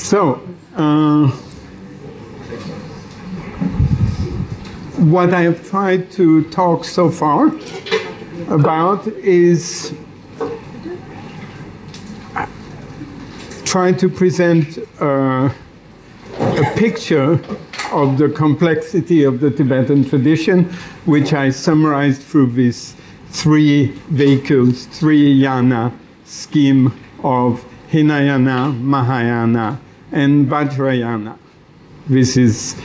So, uh, what I have tried to talk so far about is trying to present uh, a picture of the complexity of the Tibetan tradition, which I summarized through these three vehicles, three yana scheme of Hinayana, Mahayana, and Vajrayana. This is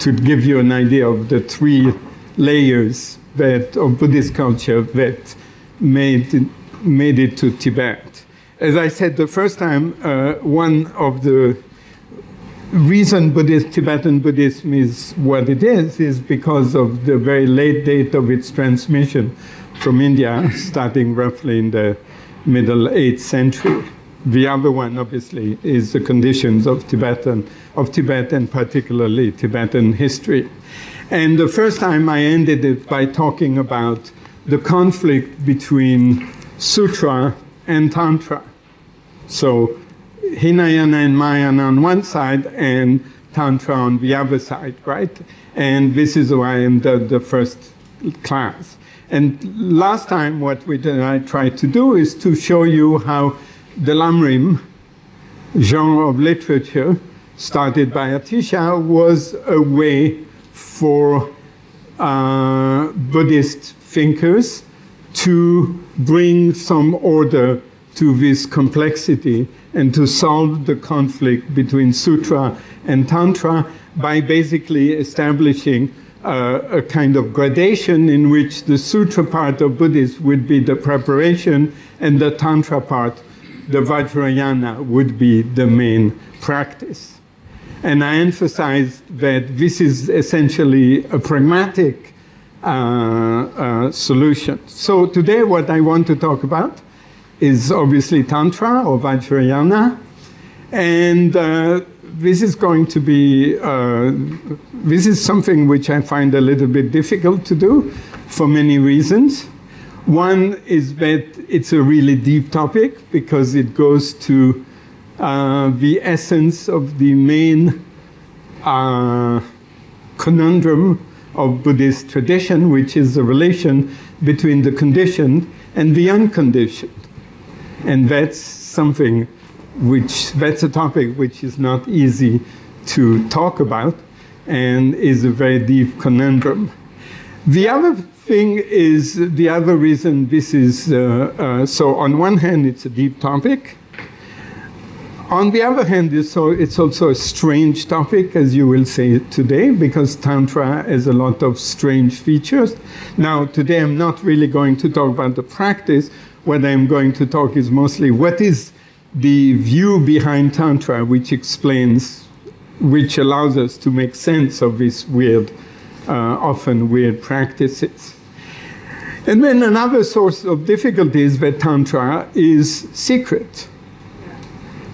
to give you an idea of the three layers that of Buddhist culture that made made it to Tibet. As I said the first time, uh, one of the reason Buddhist, Tibetan Buddhism is what it is is because of the very late date of its transmission from India, starting roughly in the middle 8th century. The other one, obviously, is the conditions of Tibetan, of Tibet and particularly Tibetan history. And the first time I ended it by talking about the conflict between Sutra and Tantra. So Hinayana and Mahayana on one side and Tantra on the other side, right? And this is why I'm the, the first class. And last time, what we did, I tried to do is to show you how the Lamrim genre of literature, started by Atisha, was a way for uh, Buddhist thinkers to bring some order to this complexity and to solve the conflict between Sutra and Tantra by basically establishing uh, a kind of gradation in which the Sutra part of Buddhism would be the preparation and the Tantra part, the Vajrayana, would be the main practice. And I emphasize that this is essentially a pragmatic uh, uh, solution. So today what I want to talk about is obviously Tantra or Vajrayana. And uh, this is going to be, uh, this is something which I find a little bit difficult to do for many reasons. One is that it's a really deep topic because it goes to uh, the essence of the main uh, conundrum of Buddhist tradition, which is the relation between the conditioned and the unconditioned. And that's something which, that's a topic which is not easy to talk about and is a very deep conundrum. The other thing is, the other reason this is, uh, uh, so on one hand it's a deep topic, on the other hand, it's so, it's also a strange topic, as you will see today, because Tantra has a lot of strange features. Now, today I'm not really going to talk about the practice. What I'm going to talk is mostly what is the view behind Tantra, which explains, which allows us to make sense of this weird, often weird practices. And then another source of difficulty is that Tantra is secret.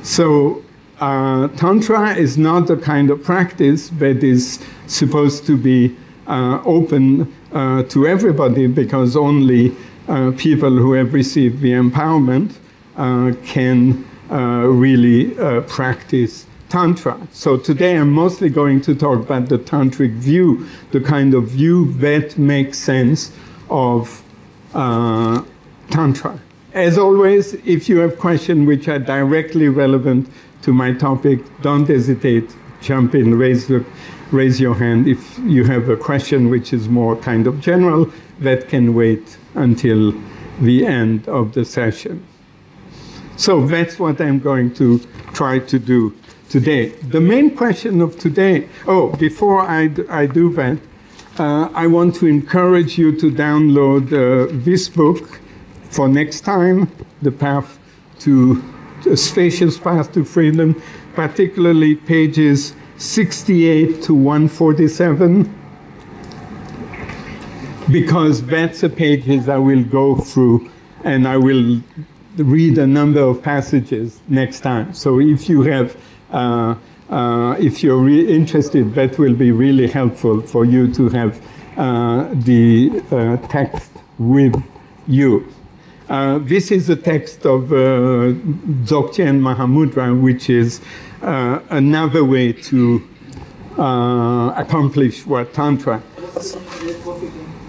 So uh, Tantra is not the kind of practice that is supposed to be uh, open uh, to everybody because only uh, people who have received the empowerment uh, can uh, really practice Tantra. So today I'm mostly going to talk about the Tantric view, the kind of view that makes sense of uh, Tantra. As always, if you have questions which are directly relevant to my topic, don't hesitate, jump in, raise, the, raise your hand. If you have a question which is more kind of general, that can wait until the end of the session. So that's what I'm going to try to do today. The main question of today, oh, before I, I do that, uh, I want to encourage you to download uh, this book for next time, the path to a spacious path to freedom, particularly pages 68 to 147, because that's the pages I will go through and I will read a number of passages next time. So if you have, uh, uh, if you're interested, that will be really helpful for you to have uh, the uh, text with you. Uh, this is a text of uh, Dzogchen Mahamudra, which is uh, another way to uh, accomplish what Tantra.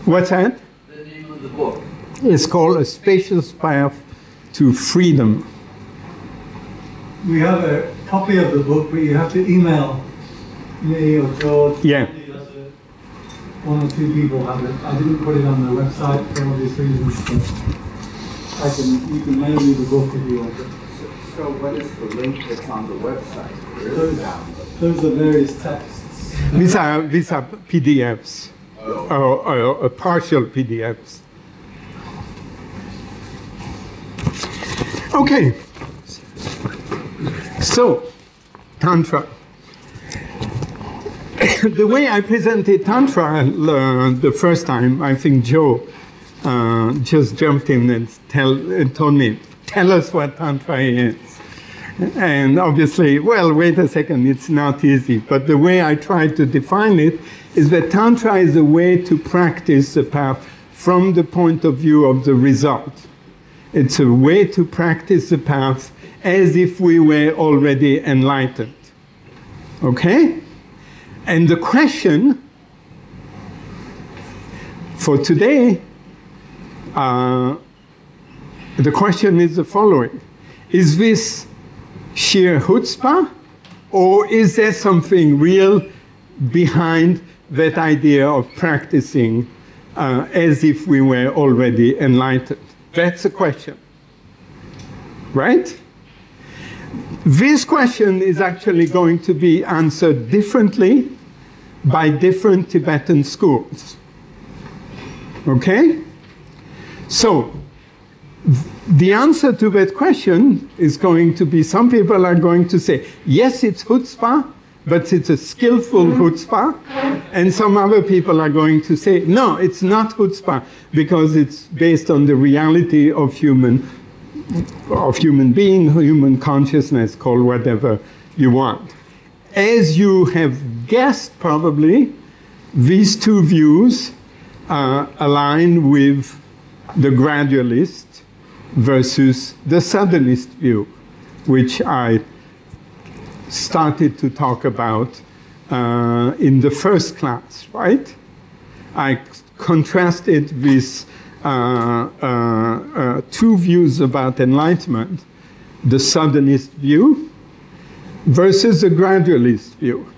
What's that? The name of the book. It's called A Spacious Path to Freedom. We have a copy of the book, but you have to email me or George. Yeah. One or two people have it. I didn't put it on the website for obvious reasons, but I can, you can mail me the book if you want. So so what is the link that's on the website? Those, it those are various texts. These are, these are PDFs, oh. or, or, or partial PDFs. Okay. So, Tantra. the way I presented Tantra uh, the first time, I think Joe uh, just jumped in and, tell, and told me, tell us what Tantra is. And obviously, well, wait a second, it's not easy. But the way I tried to define it is that Tantra is a way to practice the path from the point of view of the result. It's a way to practice the path as if we were already enlightened. Okay? And the question for today, uh, the question is the following Is this sheer chutzpah, or is there something real behind that idea of practicing uh, as if we were already enlightened? That's the question. Right? This question is actually going to be answered differently by different Tibetan schools. Okay? So, the answer to that question is going to be some people are going to say, yes, it's chutzpah, but it's a skillful chutzpah. And some other people are going to say, no, it's not chutzpah because it's based on the reality of human, of human being, human consciousness, call whatever you want. As you have guessed, probably, these two views uh, align with the gradualist versus the Southernist view, which I started to talk about uh, in the first class, right? I contrasted uh, two views about enlightenment the Southernist view versus the gradualist view.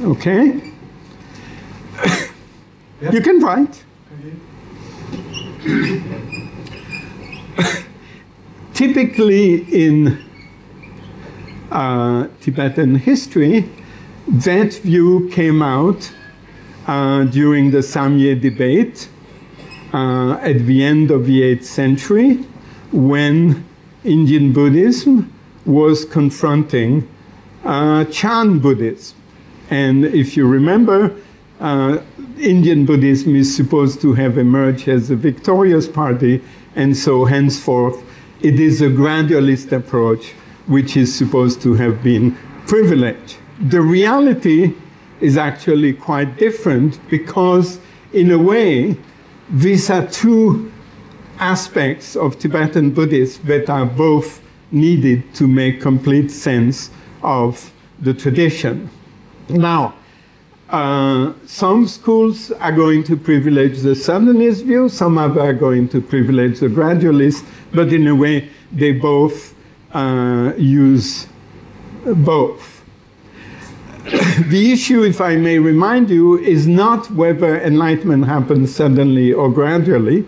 Okay? You can write. Typically, in uh, Tibetan history, that view came out uh, during the Samye debate uh, at the end of the 8th century when Indian Buddhism was confronting uh, Chan Buddhism. And if you remember, uh, Indian Buddhism is supposed to have emerged as a victorious party, and so henceforth it is a gradualist approach which is supposed to have been privileged. The reality is actually quite different because, in a way, these are two aspects of Tibetan Buddhism that are both needed to make complete sense of the tradition. Now, uh, some schools are going to privilege the Southernist view, some other are going to privilege the gradualist, but in a way they both uh, use both. The issue, if I may remind you, is not whether enlightenment happens suddenly or gradually,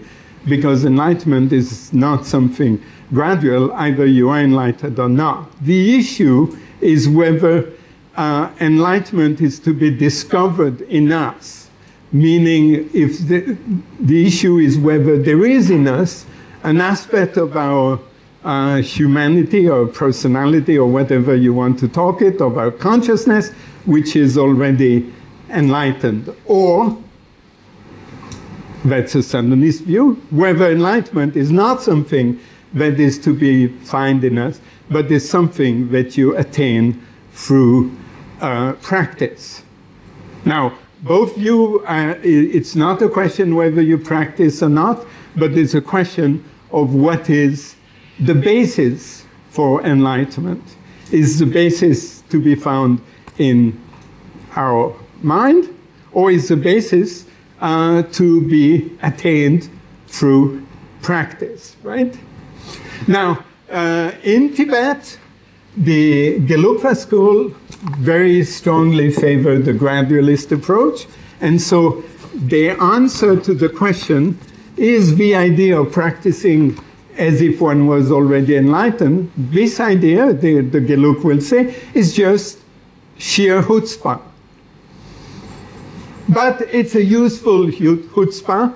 because enlightenment is not something gradual, either you are enlightened or not. The issue is whether uh, enlightenment is to be discovered in us, meaning if the, the issue is whether there is in us an aspect of our uh, humanity or personality or whatever you want to talk it, of our consciousness, which is already enlightened. Or, that's a Southernist view, whether enlightenment is not something that is to be found in us, but is something that you attain through uh, practice. Now, both you, uh, it's not a question whether you practice or not, but it's a question of what is the basis for enlightenment. Is the basis to be found in our mind, or is the basis uh, to be attained through practice, right? Now, uh, in Tibet, the Gelugpa school very strongly favored the gradualist approach, and so the answer to the question is the idea of practicing as if one was already enlightened. This idea, the, the Gelug will say, is just sheer chutzpah. But it's a useful chutzpah.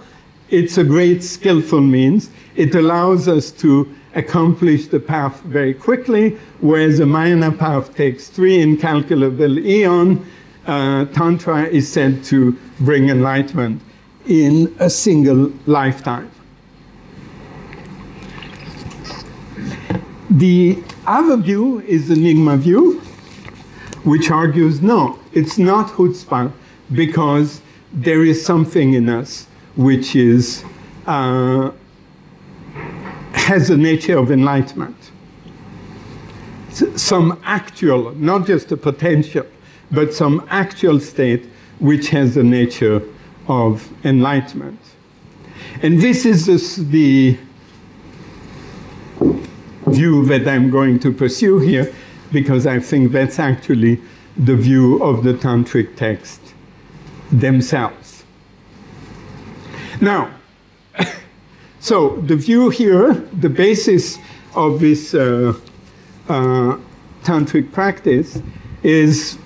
It's a great skillful means. It allows us to accomplish the path very quickly, whereas the minor path takes three incalculable eon. Uh, Tantra is said to bring enlightenment in a single lifetime. The other view is the Nyingma view, which argues no, it's not chutzpah because there is something in us which is uh, has the nature of enlightenment. Some actual, not just a potential, but some actual state which has the nature of enlightenment. And this is this, the view that I'm going to pursue here, because I think that's actually the view of the tantric text themselves. Now, so the view here, the basis of this uh, uh, tantric practice is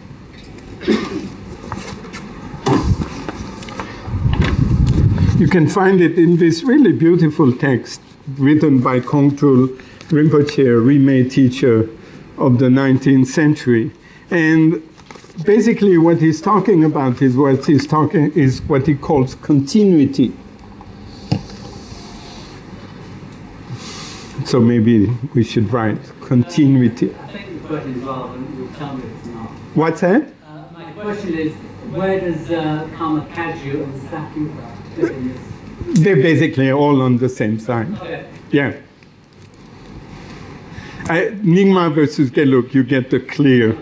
you can find it in this really beautiful text written by Kongtrul Rinpoche, Rimé teacher of the 19th century. And basically what he's talking about is what he's talking is what he calls continuity. So maybe we should write continuity. I think the question is relevant. You'll tell me it's not. What's that? Uh, my question is, where does uh, Karma Kagyu and Sakyapa fit in this? They're basically all on the same side. Okay. Yeah. I, Nyingma versus Gelug, you get the clear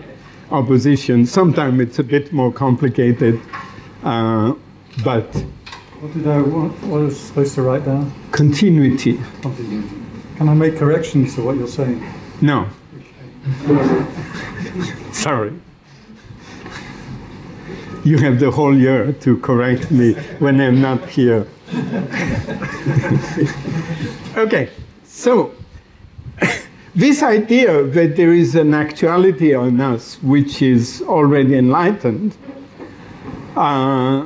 opposition. Sometimes it's a bit more complicated, uh, but What did I, what, what was I supposed to write down? continuity, Continue. Can I make corrections to what you're saying? no. Sorry. You have the whole year to correct me when I'm not here. okay, so this idea that there is an actuality on us which is already enlightened uh,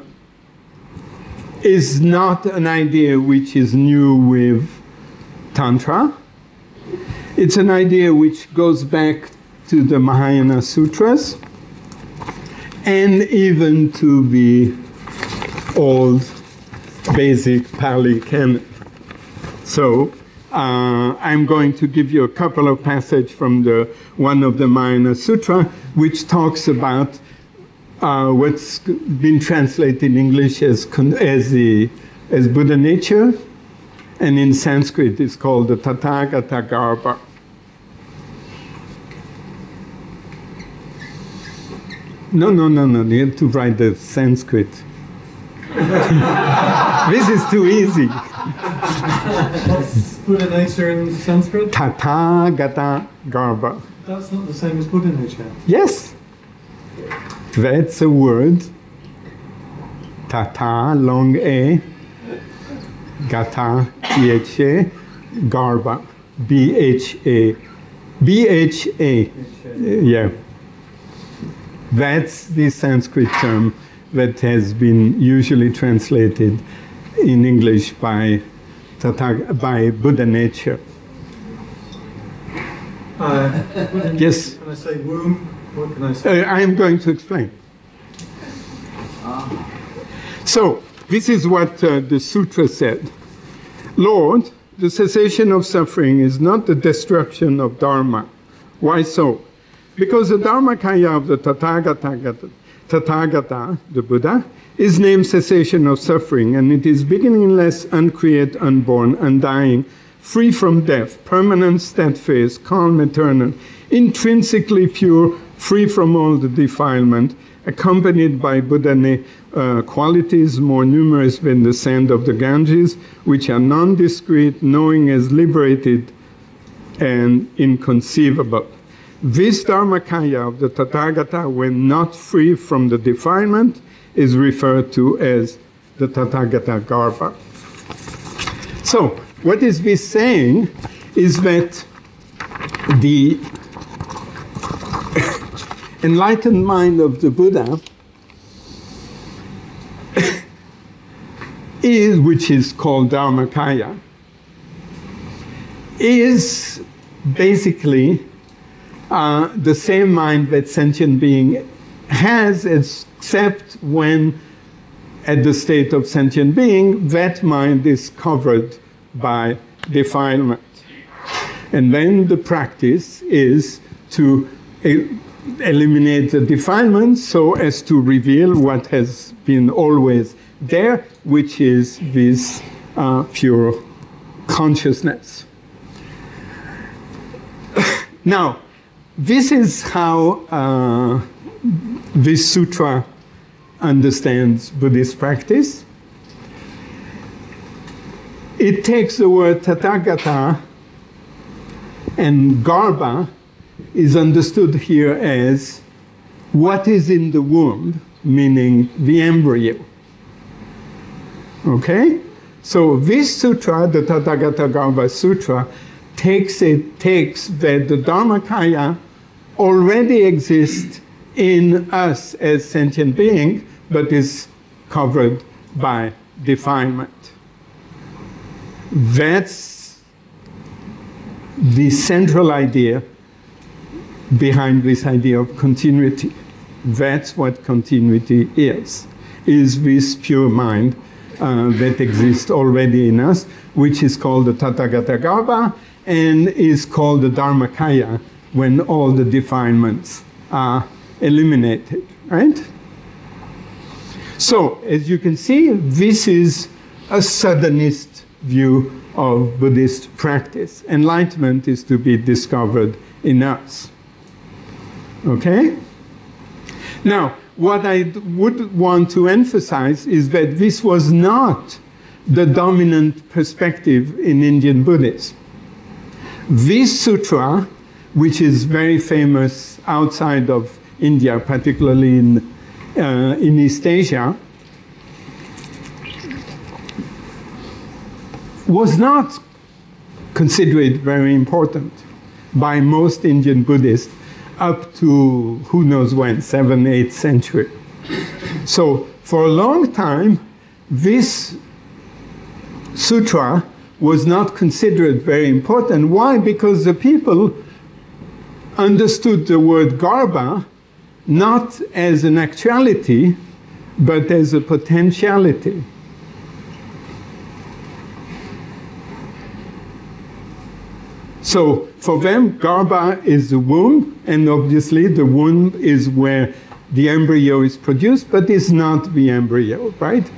is not an idea which is new with Tantra. It's an idea which goes back to the Mahayana Sutras and even to the old basic Pali canon. So uh, I'm going to give you a couple of passages from the one of the Mahayana Sutra, which talks about uh, what's been translated in English as as the as Buddha nature, and in Sanskrit it's called the Tathagata Garbha. No, no, no, no. You have to write the Sanskrit. this is too easy. What's Buddha nature in Sanskrit? Tathagata Garbha. That's not the same as Buddha nature. Yes. That's a word. Tata, long A. Gata, T-H-A. Garbha, B-H-A. B-H-A. Yeah. That's the Sanskrit term that has been usually translated in English by, by Buddha nature. Uh, Yes. Can I say womb? What can I say? Uh, I am going to explain. So, this is what uh, the sutra said Lord, the cessation of suffering is not the destruction of Dharma. Why so? Because the Dharmakaya of the Tathagata, Tathagata, the Buddha, is named cessation of suffering, and it is beginningless, uncreate, unborn, undying, free from death, permanent, steadfast, calm, eternal, intrinsically pure, free from all the defilement, accompanied by Buddha uh, qualities more numerous than the sand of the Ganges, which are non-discrete, knowing as liberated and inconceivable. This Dharmakaya of the Tathagata, when not free from the defilement, is referred to as the Tathagata Garbha. So, what is this saying is that the enlightened mind of the Buddha is, which is called Dharmakaya, is basically uh, the same mind that sentient being has, except when at the state of sentient being, that mind is covered by defilement. And then the practice is to eliminate the defilement so as to reveal what has been always there, which is this uh, pure consciousness. now, this is how uh, this sutra understands Buddhist practice. It takes the word Tathagata and Garbha is understood here as what is in the womb, meaning the embryo. Okay? So this sutra, the Tathagata Garbha Sutra, takes it takes that the Dharmakaya already exists in us as sentient being, but is covered by defilement. That's the central idea behind this idea of continuity. That's what continuity is, is this pure mind uh, that exists already in us, which is called the Tathagata Garbha and is called the Dharmakaya when all the defilements are eliminated, right? So, as you can see, this is a Southernist view of Buddhist practice. Enlightenment is to be discovered in us. Okay? Now, what I would want to emphasize is that this was not the dominant perspective in Indian Buddhism. This sutra, which is very famous outside of India, particularly in, uh, in East Asia, was not considered very important by most Indian Buddhists up to who knows when, 7th, 8th century. So for a long time, this sutra was not considered very important. Why? Because the people understood the word garbha not as an actuality, but as a potentiality. So for them, garbha is the womb, and obviously the womb is where the embryo is produced, but it's not the embryo, right?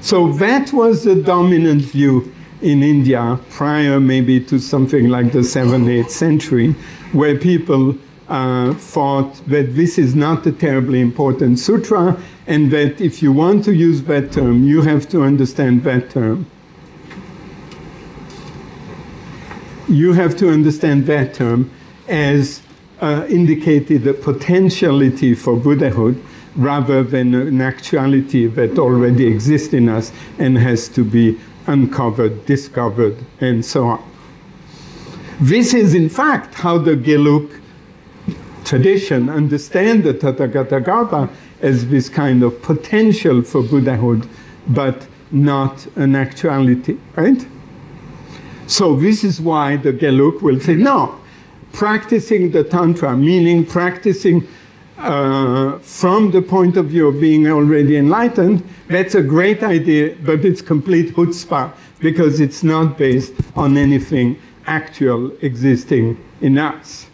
So that was the dominant view in India prior maybe to something like the 7th, 8th century, where people uh, thought that this is not a terribly important sutra, and that if you want to use that term, you have to understand that term. you have to understand that term as uh, indicated a potentiality for Buddhahood rather than an actuality that already exists in us and has to be uncovered, discovered, and so on. This is, in fact, how the Gelug tradition understand the Tathagatagarbha as this kind of potential for Buddhahood, but not an actuality, right? So this is why the Gelug will say, no, practicing the Tantra, meaning practicing uh, from the point of view of being already enlightened, that's a great idea, but it's complete chutzpah because it's not based on anything actual existing in us.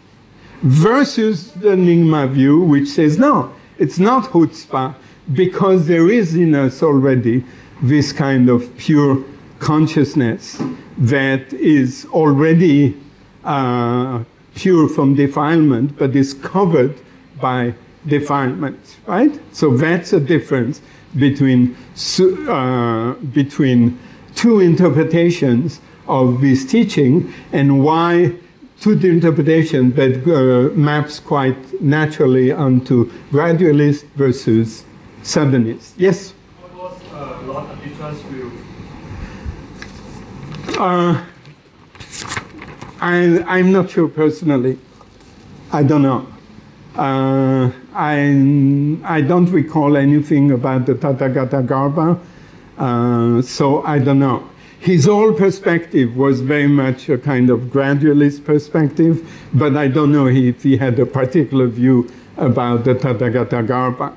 Versus the Nyingma view, which says, no, it's not chutzpah because there is in us already this kind of pure consciousness that is already uh, pure from defilement, but is covered by defilement, right? So that's a difference between, uh, between two interpretations of this teaching and why to the interpretation that uh, maps quite naturally onto gradualist versus Southernist. Yes? What was uh, Lord Atisha's view? Uh, I, I'm not sure personally. I don't know. Uh, I, I don't recall anything about the Tathagata Garbha, uh, so I don't know. His whole perspective was very much a kind of gradualist perspective, but I don't know if he had a particular view about the Tathagata Garbha.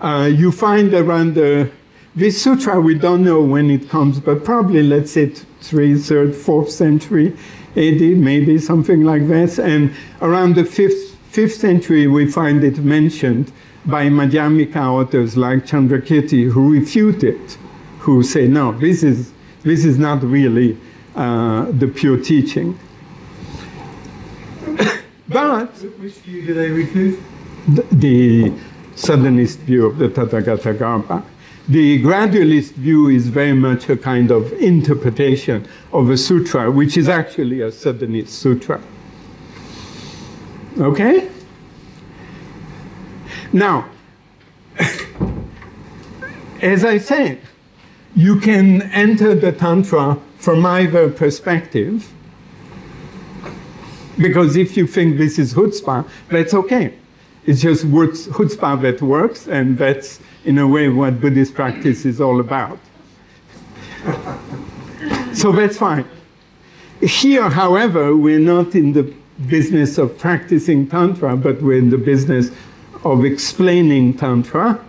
Uh, you find around the this sutra, we don't know when it comes, but probably let's say third, fourth century AD, maybe something like this, And around the fifth, fifth century, we find it mentioned by Madhyamika authors like Chandrakirti, who refute it, who say, no, this is, this is not really uh, the pure teaching. but Which view do they refute? the, the Southernist view of the Tathagata Garbha. The gradualist view is very much a kind of interpretation of a sutra, which is actually a Southernist sutra. Okay? Now, as I said, you can enter the Tantra from either perspective, because if you think this is chutzpah, that's okay. It's just chutzpah that works, and that's in a way what Buddhist practice is all about. so that's fine. Here, however, we're not in the business of practicing Tantra, but we're in the business of explaining Tantra.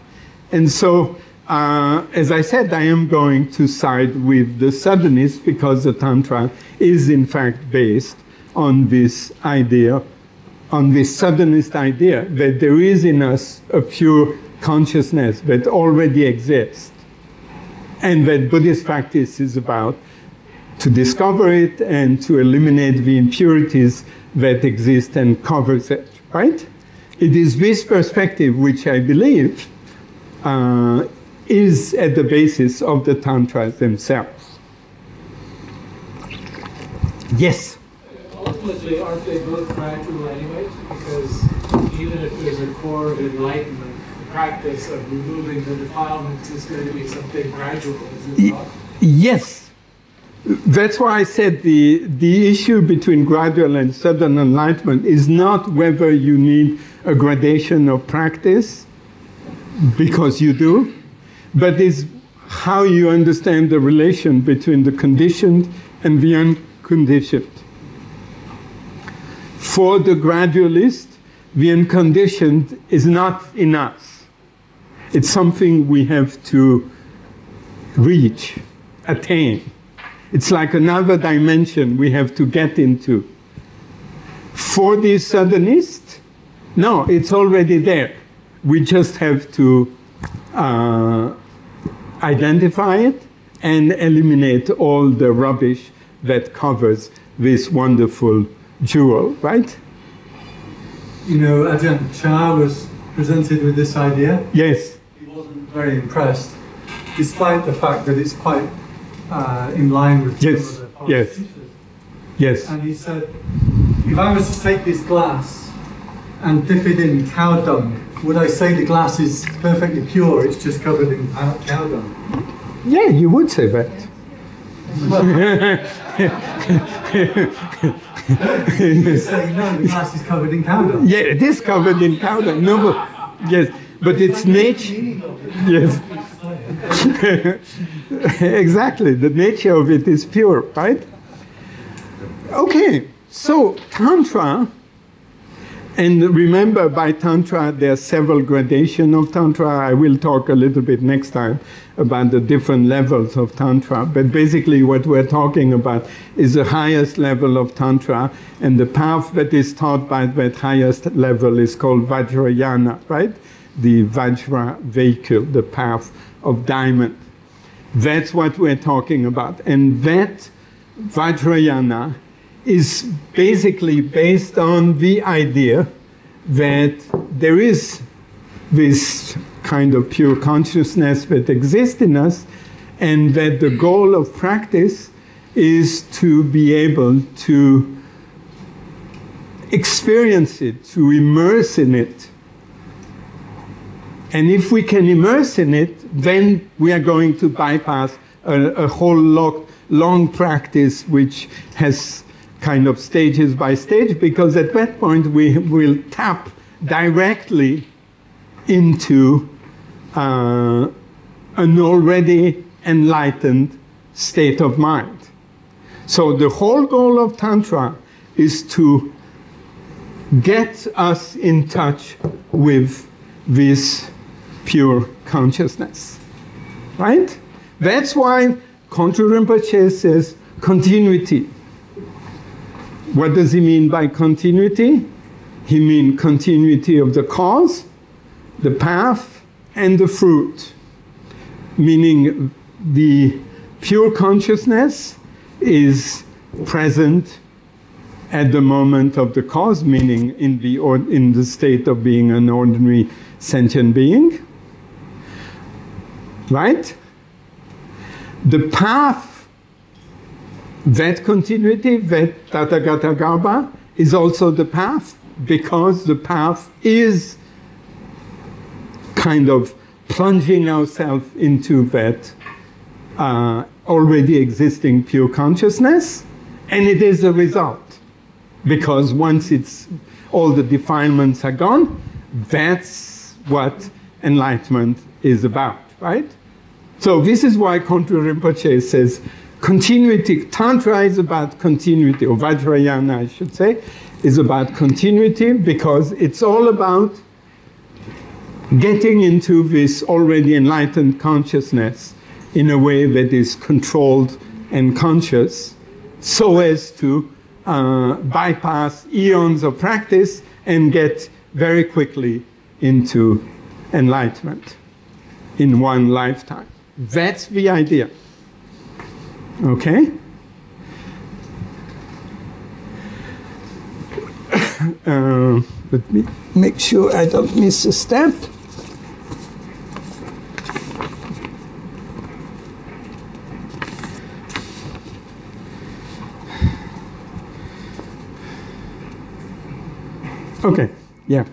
And so, uh, as I said, I am going to side with the Southernist because the Tantra is in fact based on this idea, on this Southernist idea that there is in us a pure consciousness that already exists, and that Buddhist practice is about to discover it and to eliminate the impurities that exists and covers it, right? It is this perspective which I believe uh, is at the basis of the Tantras themselves. Yes? Ultimately, aren't they both gradual anyways? Because even if there's a core of enlightenment, the practice of removing the defilements is going to be something gradual, is it not? Yes. That's why I said the, the issue between gradual and sudden enlightenment is not whether you need a gradation of practice, because you do, but is how you understand the relation between the conditioned and the unconditioned. For the gradualist, the unconditioned is not in us. It's something we have to reach, attain. It's like another dimension we have to get into. For the Southernist, no, it's already there. We just have to uh, identify it and eliminate all the rubbish that covers this wonderful jewel, right? You know, Ajahn Chah was presented with this idea. Yes, He wasn't very impressed, despite the fact that it's quite uh, in line with some Yes, of the yes. teachers. yes. And he said, if I was to take this glass and dip it in cow dung, would I say the glass is perfectly pure? It's just covered in cow cow dung. Yeah, you would say that. He's saying, no, the glass is covered in cow dung. Yeah, it is covered in powder. No, but, yes, but it's nature. Yes. exactly. The nature of it is pure, right? Okay, so Tantra, and remember by Tantra there are several gradations of Tantra. I will talk a little bit next time about the different levels of Tantra. But basically, what we're talking about is the highest level of Tantra, and the path that is taught by that highest level is called Vajrayana, right? The Vajra vehicle, the path of diamond. That's what we're talking about. And that Vajrayana is basically based on the idea that there is this kind of pure consciousness that exists in us, and that the goal of practice is to be able to experience it, to immerse in it. And if we can immerse in it, then we are going to bypass a, a whole lot, long practice which has kind of stages by stage, because at that point we will tap directly into uh, an already enlightened state of mind. So the whole goal of Tantra is to get us in touch with this pure consciousness. Right? That's why Kongtrul Rinpoche says continuity. What does he mean by continuity? He means continuity of the cause, the path, and the fruit. Meaning the pure consciousness is present at the moment of the cause, meaning in the, in the state of being an ordinary sentient being. Right? The path, that continuity, that Tathagata Garbha, is also the path because the path is kind of plunging ourselves into that uh, already existing pure consciousness, and it is a result. Because once it's all the defilements are gone, that's what enlightenment is about, right? So this is why Kongtrul Rinpoche says continuity, Tantra is about continuity, or Vajrayana I should say, is about continuity because it's all about getting into this already enlightened consciousness in a way that is controlled and conscious so as to uh, bypass eons of practice and get very quickly into enlightenment in one lifetime. That's the idea. Okay? Uh, let me make sure I don't miss a step. Okay, yeah.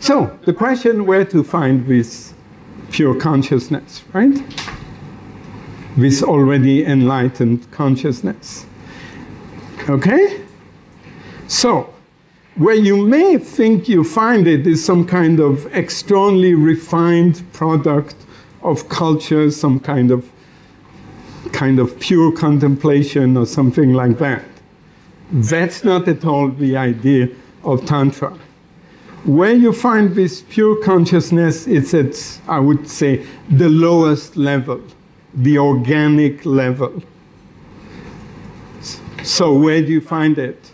So the question where to find this pure consciousness, right? This already enlightened consciousness. Okay? So, where you may think you find it is some kind of extremely refined product of culture, some kind of kind of pure contemplation or something like that. That's not at all the idea of Tantra. Where you find this pure consciousness, it's at, I would say, the lowest level, the organic level. So, where do you find it?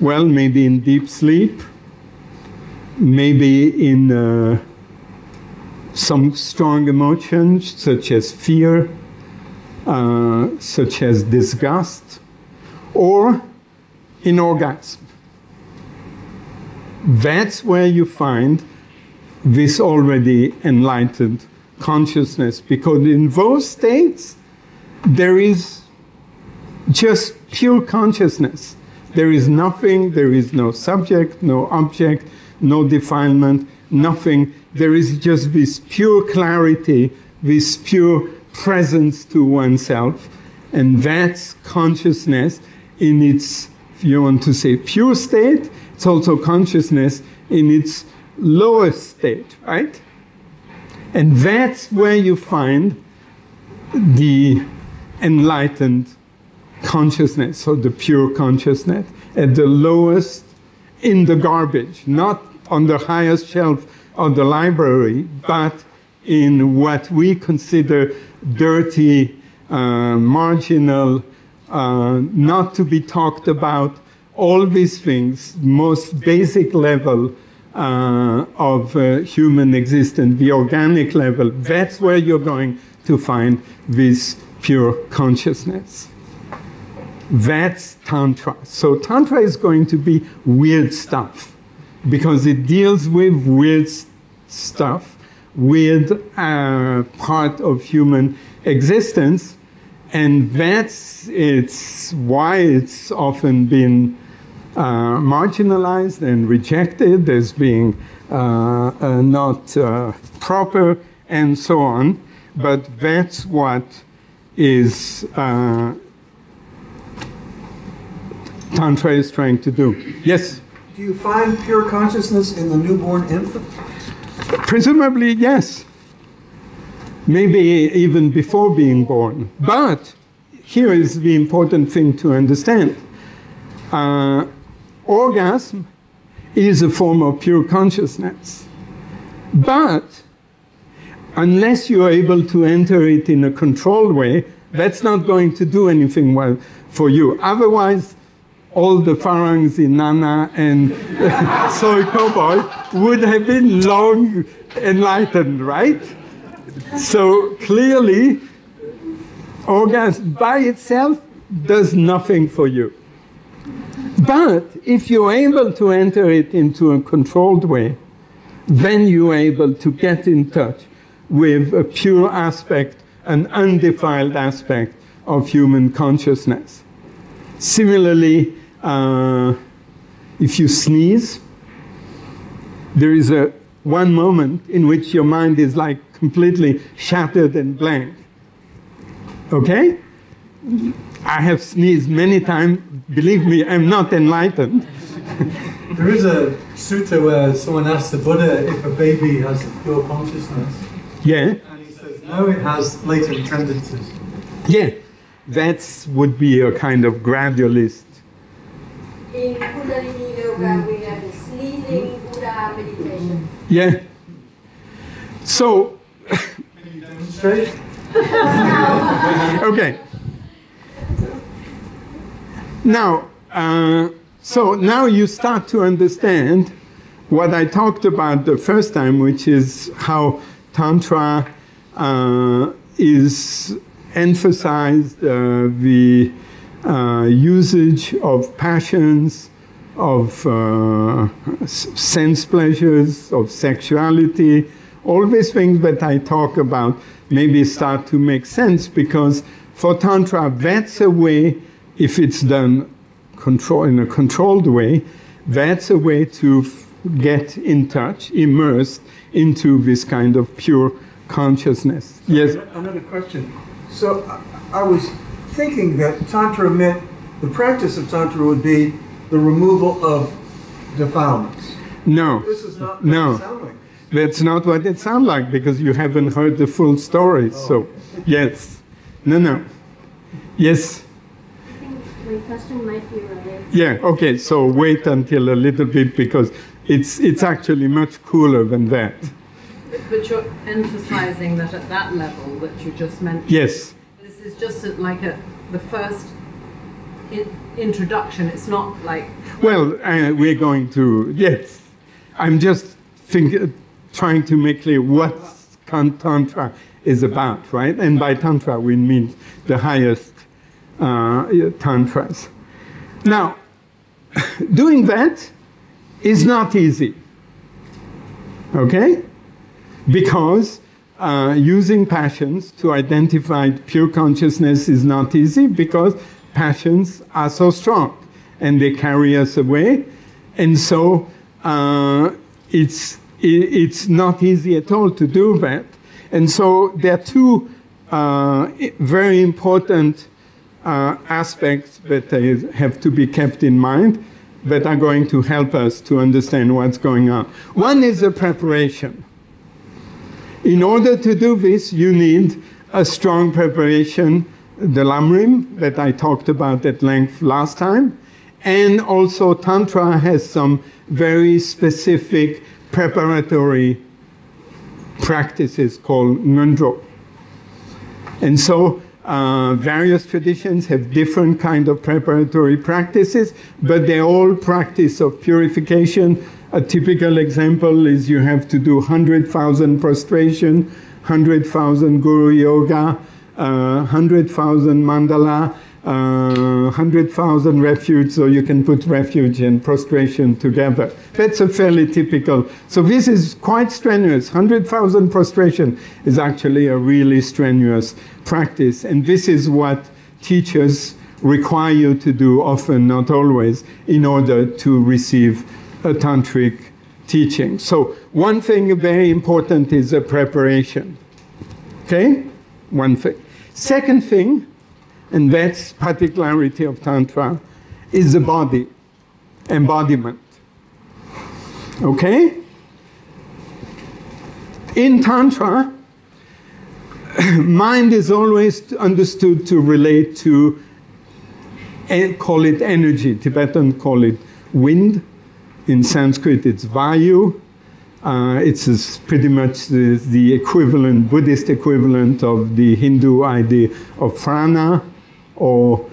Well, maybe in deep sleep, maybe in uh, some strong emotions such as fear, uh, such as disgust, or in orgasm. That's where you find this already enlightened consciousness, because in those states, there is just pure consciousness. There is nothing, there is no subject, no object, no defilement, nothing. There is just this pure clarity, this pure presence to oneself. And that's consciousness in its, if you want to say, pure state. It's also consciousness in its lowest state, right? And that's where you find the enlightened consciousness, so the pure consciousness, at the lowest in the garbage, not on the highest shelf of the library, but in what we consider dirty, uh, marginal, uh, not to be talked about, all these things, most basic level uh, of uh, human existence, the organic level, that's where you're going to find this pure consciousness. That's Tantra. So Tantra is going to be weird stuff because it deals with weird stuff, weird uh, part of human existence, and that's it's why it's often been uh, marginalized and rejected as being uh, uh, not uh, proper and so on. But that's what is uh, Tantra is trying to do. Yes, Do you find pure consciousness in the newborn infant? presumably yes. Maybe even before being born. But here is the important thing to understand. Uh, orgasm is a form of pure consciousness. But unless you're able to enter it in a controlled way, that's not going to do anything well for you. Otherwise, all the Farangs in Nana and Soi Cowboy would have been long enlightened, right? So clearly, orgasm by itself does nothing for you. But if you're able to enter it into a controlled way, then you're able to get in touch with a pure aspect, an undefiled aspect of human consciousness. Similarly, uh, if you sneeze, there is a one moment in which your mind is like completely shattered and blank. Okay? I have sneezed many times. Believe me, I'm not enlightened. There is a sutta where someone asks the Buddha if a baby has pure consciousness, Yeah, and he says, no, it has latent tendencies. yeah. That would be a kind of gradualist. In Kundalini Yoga, we have the sneezing Buddha meditation. Yeah. So, Can you demonstrate? okay. Now, uh, so now you start to understand what I talked about the first time, which is how Tantra uh, is emphasized uh, the uh, usage of passions, of uh, sense pleasures, of sexuality, all these things that I talk about maybe start to make sense because for Tantra, that's a way, if it's done control, in a controlled way, that's a way to get in touch, immersed into this kind of pure consciousness. Yes? Another question. So I, was thinking that Tantra meant, the practice of Tantra would be the removal of defilements. No. This is not what No. it sounds like. That's not what it sounds like because you haven't heard the full story. So, oh. yes. No, no. Yes. I my question might be related. Yeah, okay, so wait until a little bit because it's, it's actually much cooler than that. But you're emphasizing that at that level that you just mentioned. Yes, This is just at like a, the first in, introduction. It's not like well, uh, we're going to, yes. I'm just think, trying to make clear what Tantra is about, right? And by Tantra, we mean the highest uh, Tantras. Now, doing that is not easy, okay? Because uh, using passions to identify pure consciousness is not easy because passions are so strong and they carry us away. And so uh, it's, it's not easy at all to do that. And so there are two uh, very important uh, aspects that have to be kept in mind that are going to help us to understand what's going on. One is the preparation. In order to do this, you need a strong preparation, the lamrim that I talked about at length last time, and also Tantra has some very specific preparatory practices called ngondro. And so uh, various traditions have different kind of preparatory practices, but they all practice of purification. A typical example is you have to do 100,000 prostration, 100,000 guru yoga, uh, 100,000 mandala, uh, 100,000 refuge, so you can put refuge and prostration together. That's a fairly typical. So this is quite strenuous. 100,000 prostration is actually a really strenuous practice. And this is what teachers require you to do often, not always, in order to receive a tantric teaching. So one thing very important is the preparation. Okay? One thing. Second thing, and that's particularity of Tantra, is the body, embodiment. Okay? In Tantra, mind is always understood to relate to, and call it energy. Tibetan call it wind. In Sanskrit, it's vayu. Uh, it's pretty much the, the, equivalent, Buddhist equivalent of the Hindu idea of prana, or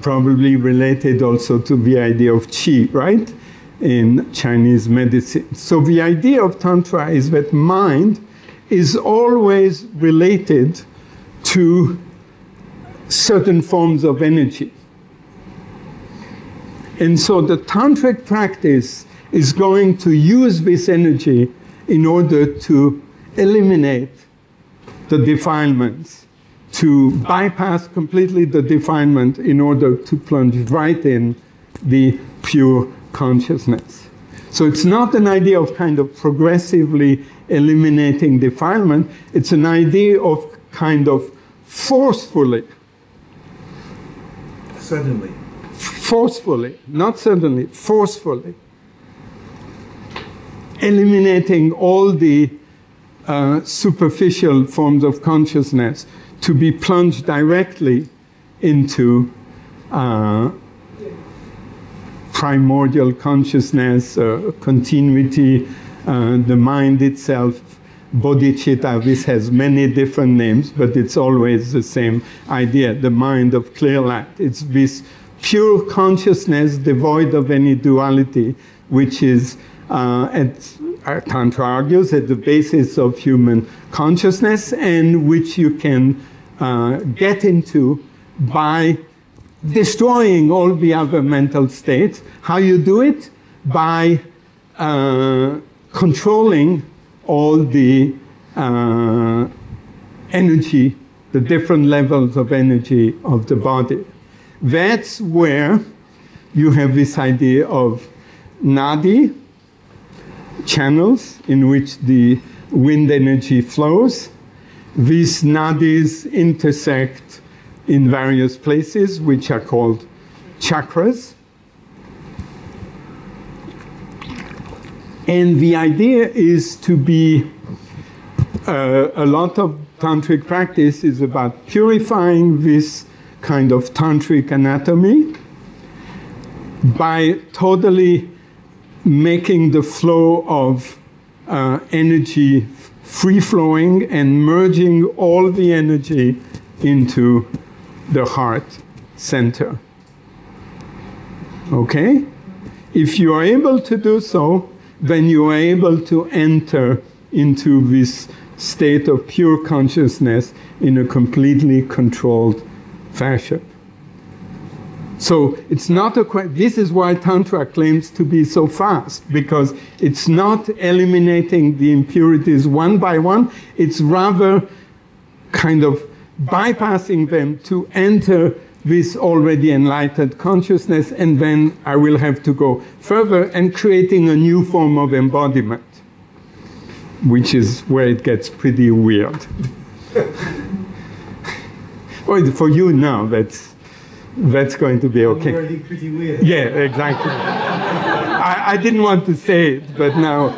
probably related also to the idea of qi, right? In Chinese medicine. So the idea of Tantra is that mind is always related to certain forms of energy. And so the tantric practice is going to use this energy in order to eliminate the defilements, to bypass completely the defilement in order to plunge right in the pure consciousness. So it's not an idea of kind of progressively eliminating defilement, it's an idea of kind of forcefully. Suddenly. Forcefully, not suddenly, forcefully. Eliminating all the uh, superficial forms of consciousness to be plunged directly into uh, primordial consciousness, uh, continuity, uh, the mind itself, bodhicitta, this has many different names, but it's always the same idea, the mind of clear light. It's this pure consciousness devoid of any duality, which is, uh, at, Tantra argues, at the basis of human consciousness and which you can uh, get into by destroying all the other mental states. How you do it? By uh, controlling all the uh, energy, the different levels of energy of the body. That's where you have this idea of nadi, channels in which the wind energy flows. These nadis intersect in various places, which are called chakras. And the idea is to be, uh, a lot of tantric practice is about purifying this kind of tantric anatomy by totally making the flow of uh, energy free flowing and merging all the energy into the heart center. Okay? If you are able to do so, then you are able to enter into this state of pure consciousness in a completely controlled fashion. So it's not a this is why Tantra claims to be so fast, because it's not eliminating the impurities one by one, it's rather kind of bypassing them to enter this already enlightened consciousness, and then I will have to go further and creating a new form of embodiment, which is where it gets pretty weird. well, for you now, that's, that's going to be okay. Already pretty weird. Yeah, exactly. I, I didn't want to say it, but now.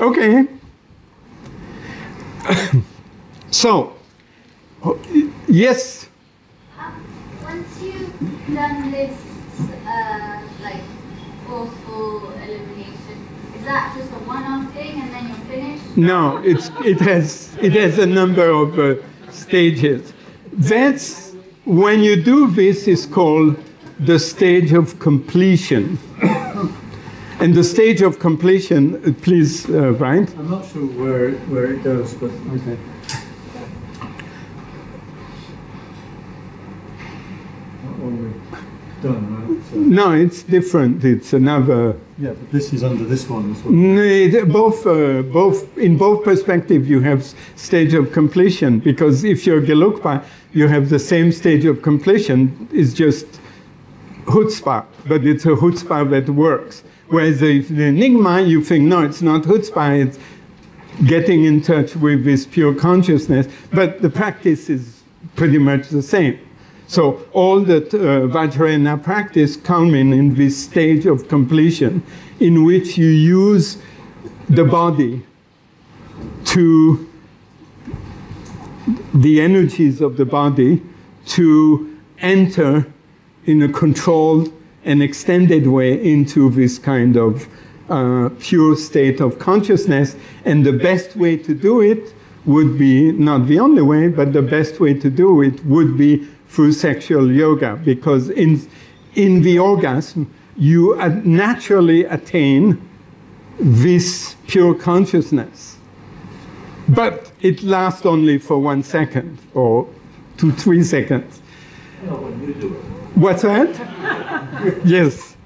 Okay. so, yes. Once you've done this, uh, like forceful elimination, is that just a one-off thing and then you're finished? No, it's it has it has a number of uh, stages. That's, when you do this, is called the stage of completion. and the stage of completion, uh, please, uh, Brian. I'm not sure where, where it goes, but okay. What we done, right? No, it's different. It's another. yeah, but this is under this one as well. No, it- both, uh, both in both perspectives, you have stage of completion because if you're Gelukpa, you have the same stage of completion. It's just chutzpah, but it's a chutzpah that works. Whereas if the Nyingma, you think no, it's not chutzpah. It's getting in touch with this pure consciousness, but the practice is pretty much the same. So all that uh, Vajrayana practice culminate in this stage of completion, in which you use the body to the energies of the body to enter in a controlled and extended way into this kind of uh, pure state of consciousness. And the best way to do it would be not the only way, but the best way to do it would be through sexual yoga, because in in the orgasm you uh, naturally attain this pure consciousness, but it lasts only for one second or two, three seconds. What's that? yes.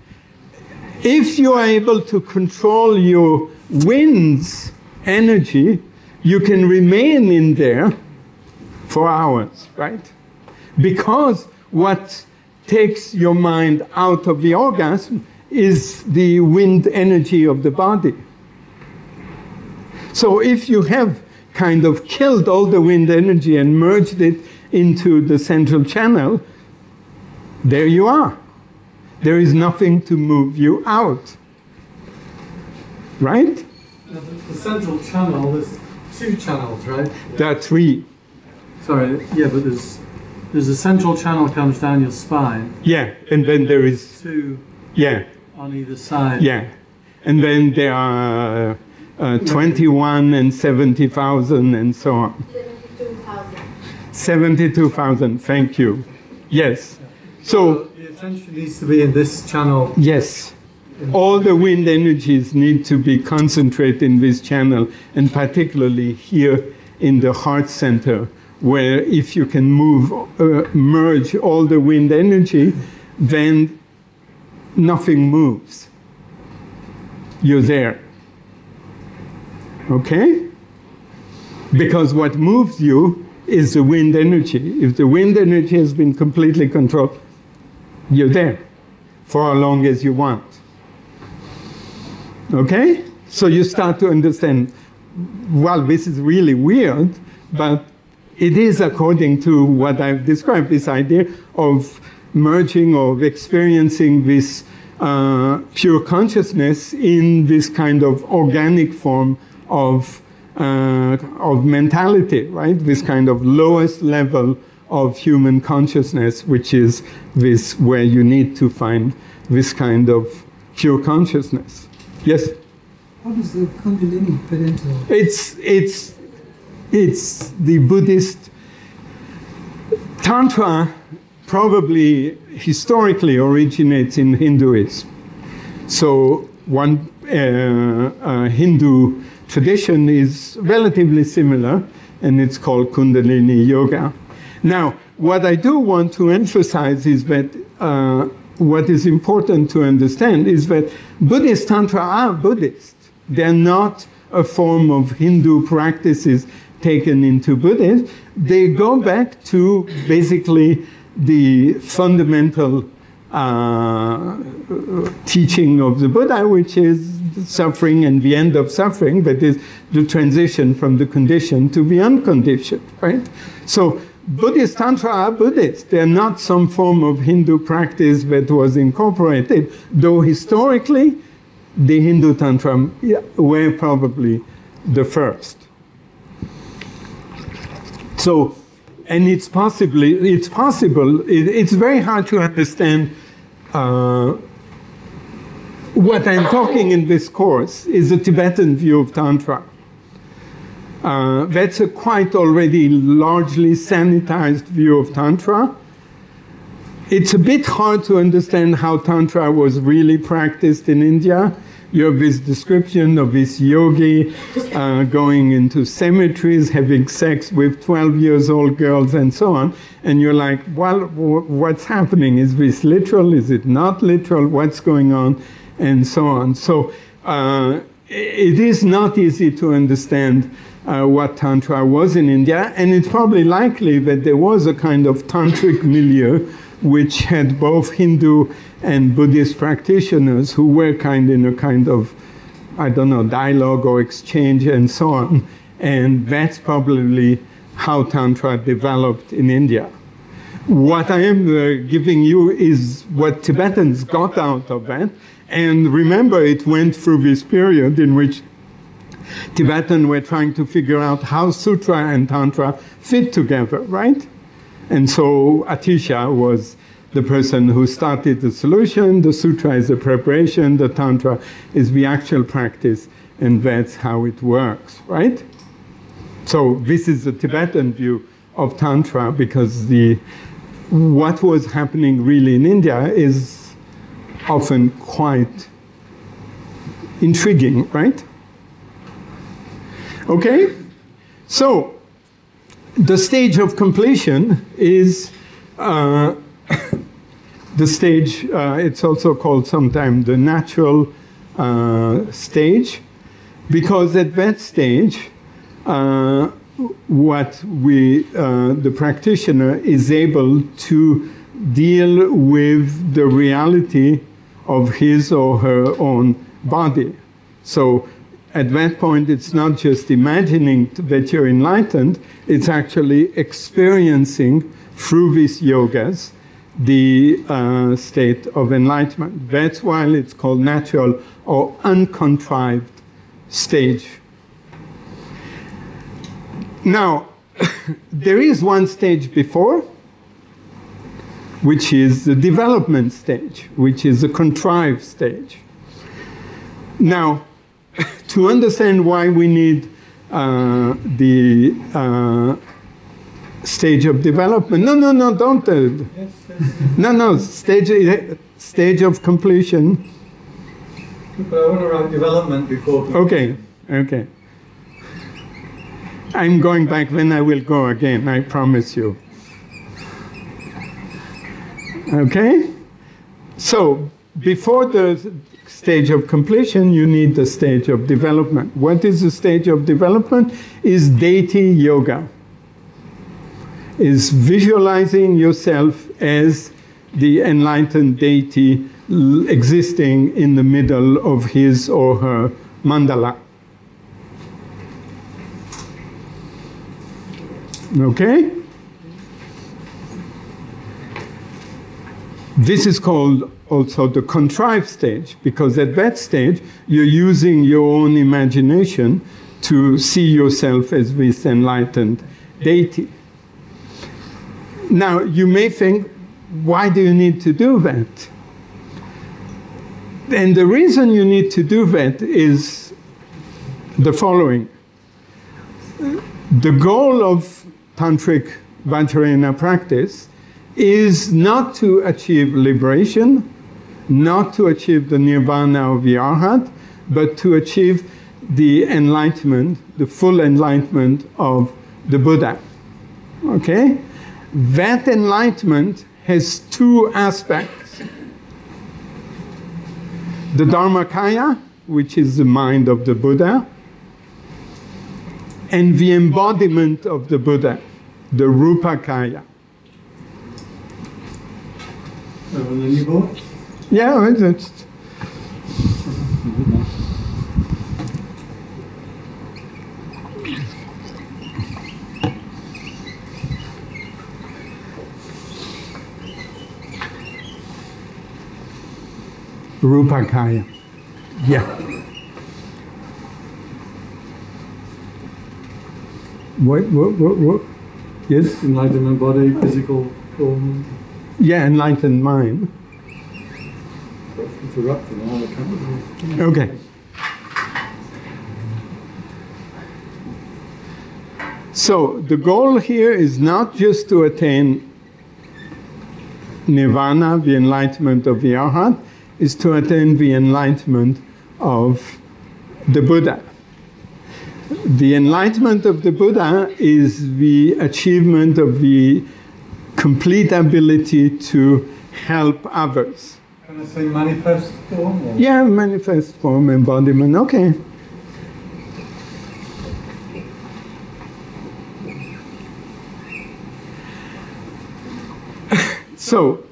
If you are able to control your wind's energy, you can remain in there for hours, right? Because what takes your mind out of the orgasm is the wind energy of the body. So if you have kind of killed all the wind energy and merged it into the central channel, there you are. There is nothing to move you out. Right? Now, the, central channel, there's two channels, right? There are three. Sorry, yeah, but there's there's a central channel comes down your spine, Yeah, and then there is, two yeah, on either side. yeah. And then there are uh, 21 and 70,000 and so on. 72,000. 72,000, thank you. Yes. So, the attention needs to be in this channel. yes, all the wind energies need to be concentrated in this channel, and particularly here in the heart center, where if you can move, uh, merge all the wind energy, then nothing moves. You're there. Okay? Because what moves you is the wind energy. If the wind energy has been completely controlled, you're there for as long as you want. Okay? So you start to understand, well, this is really weird, but it is according to what I've described this idea of merging or experiencing this uh, pure consciousness in this kind of organic form of, uh, of mentality, right? This kind of lowest level of human consciousness, which is this where you need to find this kind of pure consciousness. Yes? How does the Kundalini into It's, it's, it's the Buddhist Tantra probably historically originates in Hinduism. So one uh, uh, Hindu tradition is relatively similar, and it's called Kundalini Yoga. Now, what I do want to emphasize is that uh, what is important to understand is that Buddhist Tantra are Buddhist. They're not a form of Hindu practices taken into Buddhism. They go back to basically the fundamental uh, teaching of the Buddha, which is suffering and the end of suffering, but is the transition from the conditioned to the unconditioned, right? So Buddhist Tantra are Buddhist. They're not some form of Hindu practice that was incorporated, though historically the Hindu Tantra were probably the first. So, and it's possibly, it's possible, it, it's very hard to understand uh, what I'm talking in this course is a Tibetan view of Tantra. Uh, that's a quite already largely sanitized view of Tantra. It's a bit hard to understand how Tantra was really practiced in India you have this description of this yogi uh, going into cemeteries, having sex with 12 years old girls, and so on. And you're like, well, w- what's happening? Is this literal? Is it not literal? What's going on? And so on. So uh, it is not easy to understand uh, what Tantra was in India, and it's probably likely that there was a kind of tantric milieu which had both Hindu and Buddhist practitioners who were kind in a kind of, I don't know, dialogue or exchange and so on. And that's probably how Tantra developed in India. What I am uh, giving you is what Tibetans got out of that. And remember, it went through this period in which Tibetan were trying to figure out how Sutra and Tantra fit together, right? And so Atisha was the person who started the solution. The Sutra is the preparation, the Tantra is the actual practice, and that's how it works, right? So this is the Tibetan view of Tantra because the what was happening really in India is often quite intriguing, right? Okay? So, the stage of completion is uh, the stage, uh, it's also called sometimes the natural uh, stage, because at that stage, uh, what we, uh, the practitioner is able to deal with the reality of his or her own body. So at that point, it's not just imagining that you're enlightened, it's actually experiencing through these yogas the uh, state of enlightenment. That's why it's called natural or uncontrived stage. Now, there is one stage before, which is the development stage, which is a contrived stage. Now, to understand why we need uh, the uh, stage of development. No, no, no, don't. Uh, no, no, stage, stage of completion. But I want to write development before. Okay, okay. I'm going back, then I will go again, I promise you. Okay? So, before the stage of completion, you need the stage of development. What is the stage of development? Is deity yoga. Is visualizing yourself as the enlightened deity existing in the middle of his or her mandala. Okay? This is called also the contrived stage because at that stage you're using your own imagination to see yourself as this enlightened deity. Now, you may think, why do you need to do that? And the reason you need to do that is the following. The goal of tantric Vajrayana practice is not to achieve liberation, not to achieve the nirvana of the arhat, but to achieve the enlightenment, the full enlightenment of the Buddha. Okay? That enlightenment has two aspects. The Dharmakaya, which is the mind of the Buddha, and the embodiment of the Buddha, the Rupakaya. And then you. Yeah, it's, Rupakaya. Yeah. What, what, what, what? Yes? Enlightenment body, physical form. Yeah, enlightened mind. Interrupting all the cameras. Okay. So the goal here is not just to attain nirvana, the enlightenment of the arhat, is to attain the enlightenment of the Buddha. The enlightenment of the Buddha is the achievement of the complete ability to help others. Can I say manifest form? Or? Yeah, manifest form, embodiment, okay. so,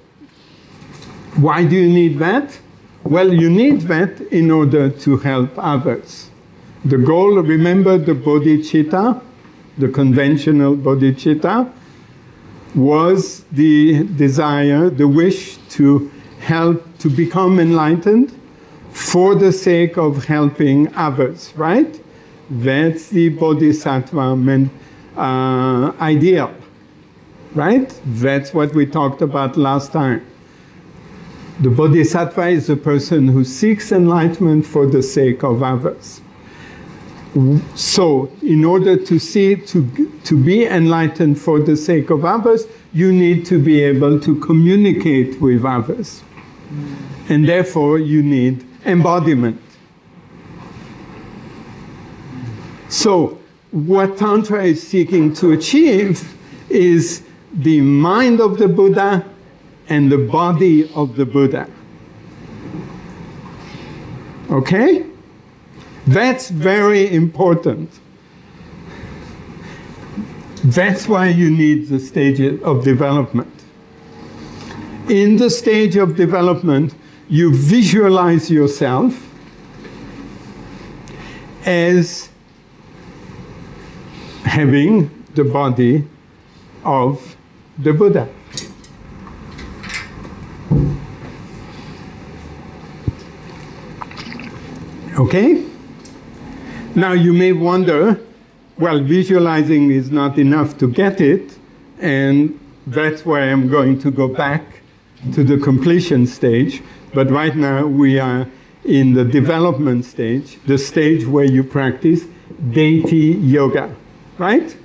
why do you need that? Well, you need that in order to help others. The goal, remember the bodhicitta, the conventional bodhicitta, was the desire, the wish to help to become enlightened for the sake of helping others, right? That's the bodhisattva uh, ideal, right? That's what we talked about last time. The bodhisattva is a person who seeks enlightenment for the sake of others. So, in order to see to to be enlightened for the sake of others, you need to be able to communicate with others, and therefore you need embodiment. So, what Tantra is seeking to achieve is the mind of the Buddha and the body of the Buddha. Okay? That's very important. That's why you need the stages of development. In the stage of development, you visualize yourself as having the body of the Buddha. Okay? Now you may wonder, well, visualizing is not enough to get it, and that's why I'm going to go back to the completion stage. But right now we are in the development stage, the stage where you practice deity yoga, right?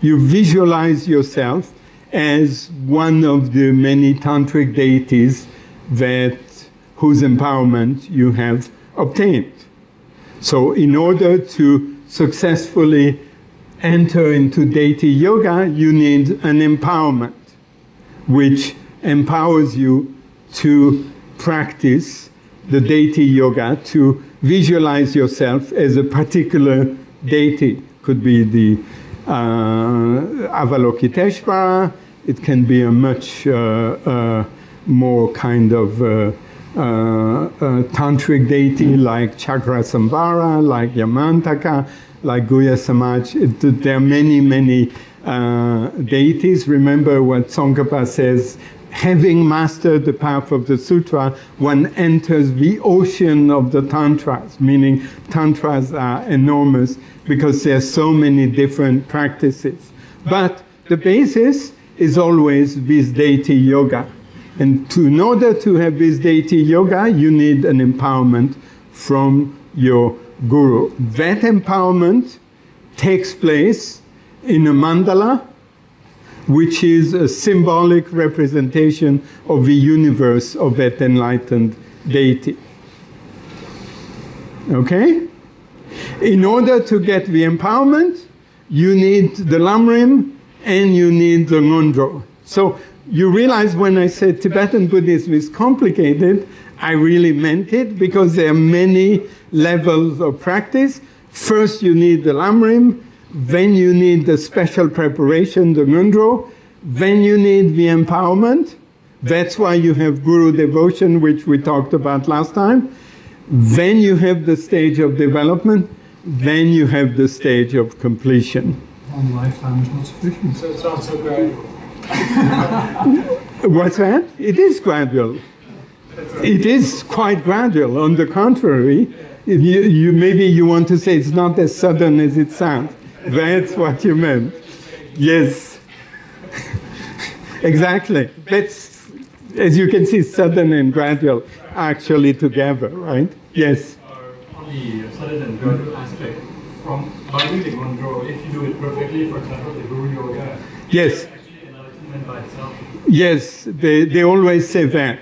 You visualize yourself as one of the many tantric deities that whose empowerment you have obtained. So in order to successfully enter into deity yoga, you need an empowerment, which empowers you to practice the deity yoga, to visualize yourself as a particular deity. Could be the uh, Avalokiteshvara, it can be a much uh, uh, more kind of uh, uh, uh, tantric deity like Chakrasambhara, like Yamantaka, like Guhya Samaj. It, there are many, many uh, deities. Remember what Tsongkhapa says, having mastered the path of the sutra, one enters the ocean of the tantras, meaning tantras are enormous because there are so many different practices. But the basis is always this deity yoga. And to, in order to have this deity yoga, you need an empowerment from your guru. That empowerment takes place in a mandala, which is a symbolic representation of the universe of that enlightened deity. Okay? In order to get the empowerment, you need the lamrim and you need the ngondro. So you realize when I said Tibetan Buddhism is complicated, I really meant it because there are many levels of practice. First, you need the lamrim, then you need the special preparation, the ngondro, then you need the empowerment. That's why you have guru devotion, which we talked about last time. Then you have the stage of development, then you have the stage of completion. One lifetime is not sufficient. So it's not so gradual. What's that? It is gradual. It is quite gradual. On the contrary, you, you, maybe you want to say it's not as sudden as it sounds. That's what you meant. Yes. exactly. That's, as you can see, sudden and gradual actually together, right? Yes. Are only sudden and gradual aspect from by doing the Ngondro, if you do it perfectly, for example, the Guru Yoga, Yes. actually enlightenment by itself. Yes, they, they always say that.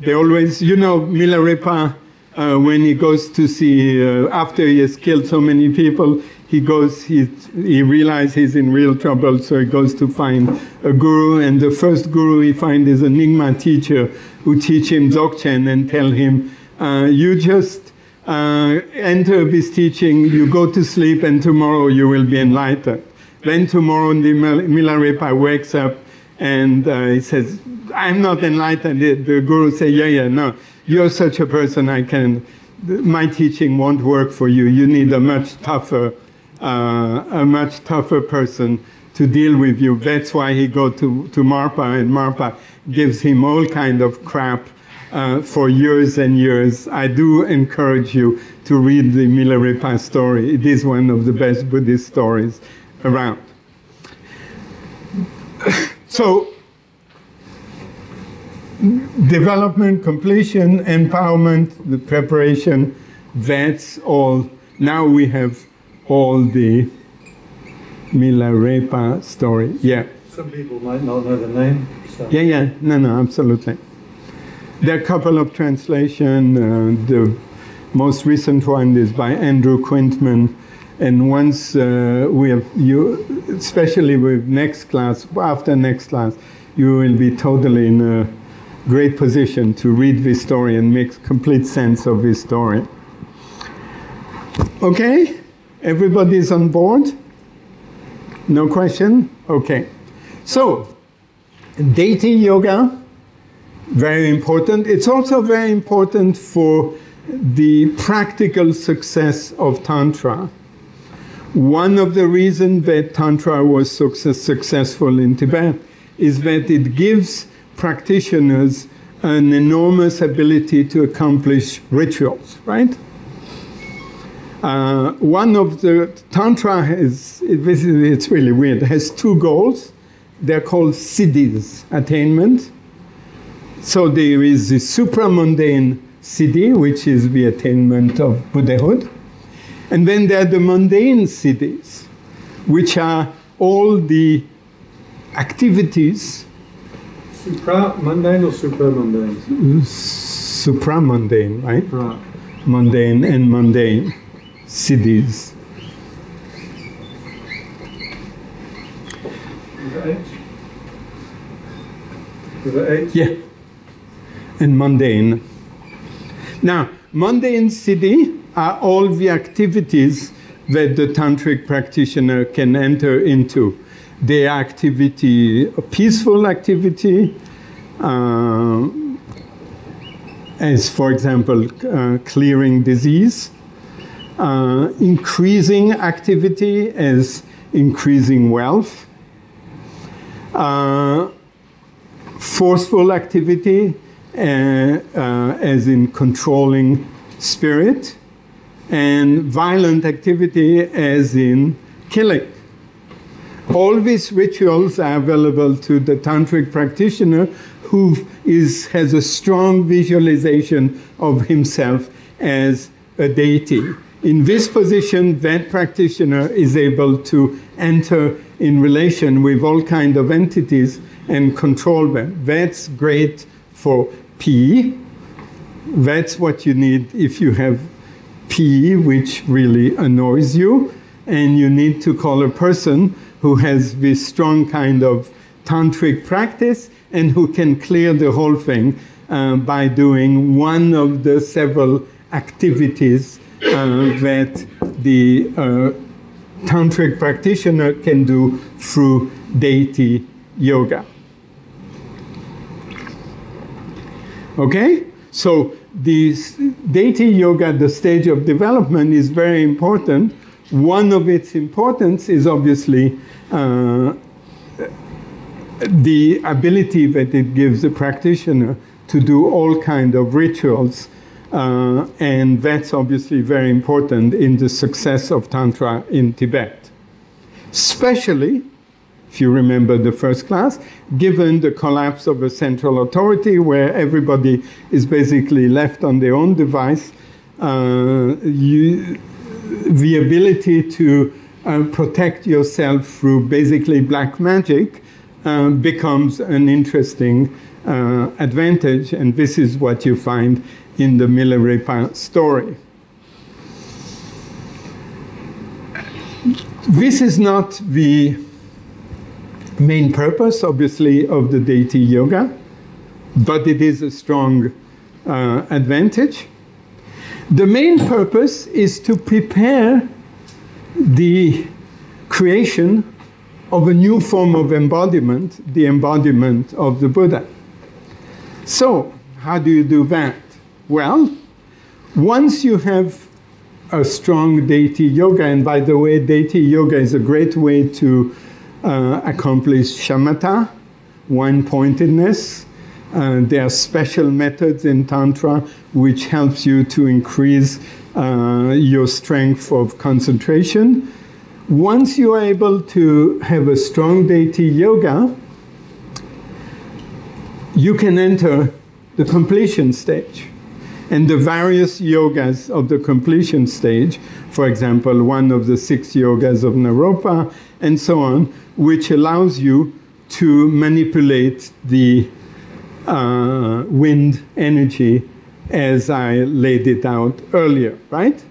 They always, you know, Milarepa uh, when he goes to see, uh, after he has killed so many people, he goes, he, he realizes he's in real trouble, so he goes to find a guru, and the first guru he finds is a Nyingma teacher who teach him Dzogchen and tell him, uh, you just uh, enter this teaching, you go to sleep, and tomorrow you will be enlightened. Then tomorrow the Milarepa wakes up and uh, he says, I'm not enlightened. The, the guru says, yeah, yeah, no, you're such a person, I can, my teaching won't work for you. You need a much tougher, uh, a much tougher person to deal with you. That's why he go to, to Marpa and Marpa gives him all kind of crap uh, for years and years. I do encourage you to read the Milarepa story. It is one of the best Buddhist stories around. So, development, completion, empowerment, the preparation, that's all. Now we have all the Milarepa story. Yeah. Some people might not know the name. So. Yeah, yeah. No, no, absolutely. There are a couple of translation. Uh, the most recent one is by Andrew Quintman. And once uh, we have you, especially with next class, after next class, you will be totally in a great position to read this story and make complete sense of this story. Okay? Everybody's on board? No question? Okay. So, deity yoga, very important. It's also very important for the practical success of Tantra. One of the reasons that Tantra was success, successful in Tibet is that it gives practitioners an enormous ability to accomplish rituals, right? Uh, one of the Tantra has, it, it's really weird, it has two goals. They're called siddhis, attainment. So there is the supramundane siddhi, which is the attainment of Buddhahood. And then there are the mundane siddhis, which are all the activities. Supra mundane or supramundane? Supramundane, right? Right. Mundane and mundane H? Yeah. And mundane. Now, mundane siddhi are all the activities that the tantric practitioner can enter into. The activity, a peaceful activity, uh, as for example, uh, clearing disease, uh, increasing activity as increasing wealth, uh, forceful activity uh, uh, as in controlling spirit, and violent activity as in killing. All these rituals are available to the tantric practitioner who is, has a strong visualization of himself as a deity. In this position, that practitioner is able to enter in relation with all kind of entities and control them. That's great for P. That's what you need if you have P, which really annoys you, and you need to call a person who has this strong kind of tantric practice and who can clear the whole thing uh, by doing one of the several activities that the uh, tantric practitioner can do through deity yoga. Okay? So this deity yoga, the stage of development, is very important. One of its importance is obviously uh, the ability that it gives the practitioner to do all kind of rituals, uh, and that's obviously very important in the success of tantra in Tibet. Especially if you remember the first class, given the collapse of a central authority where everybody is basically left on their own device, uh, you, the ability to uh, protect yourself through basically black magic uh, becomes an interesting uh, advantage, and this is what you find in the Milarepa story. This is not the main purpose, obviously, of the deity yoga, but it is a strong uh, advantage. The main purpose is to prepare the creation of a new form of embodiment, the embodiment of the Buddha. So, how do you do that? Well, once you have a strong deity yoga, and by the way, deity yoga is a great way to uh, accomplish shamatha, one pointedness. Uh, there are special methods in Tantra which helps you to increase uh, your strength of concentration. Once you are able to have a strong deity yoga, you can enter the completion stage. And the various yogas of the completion stage, for example, one of the six yogas of Naropa, and so on, which allows you to manipulate the uh, wind energy as I laid it out earlier, right?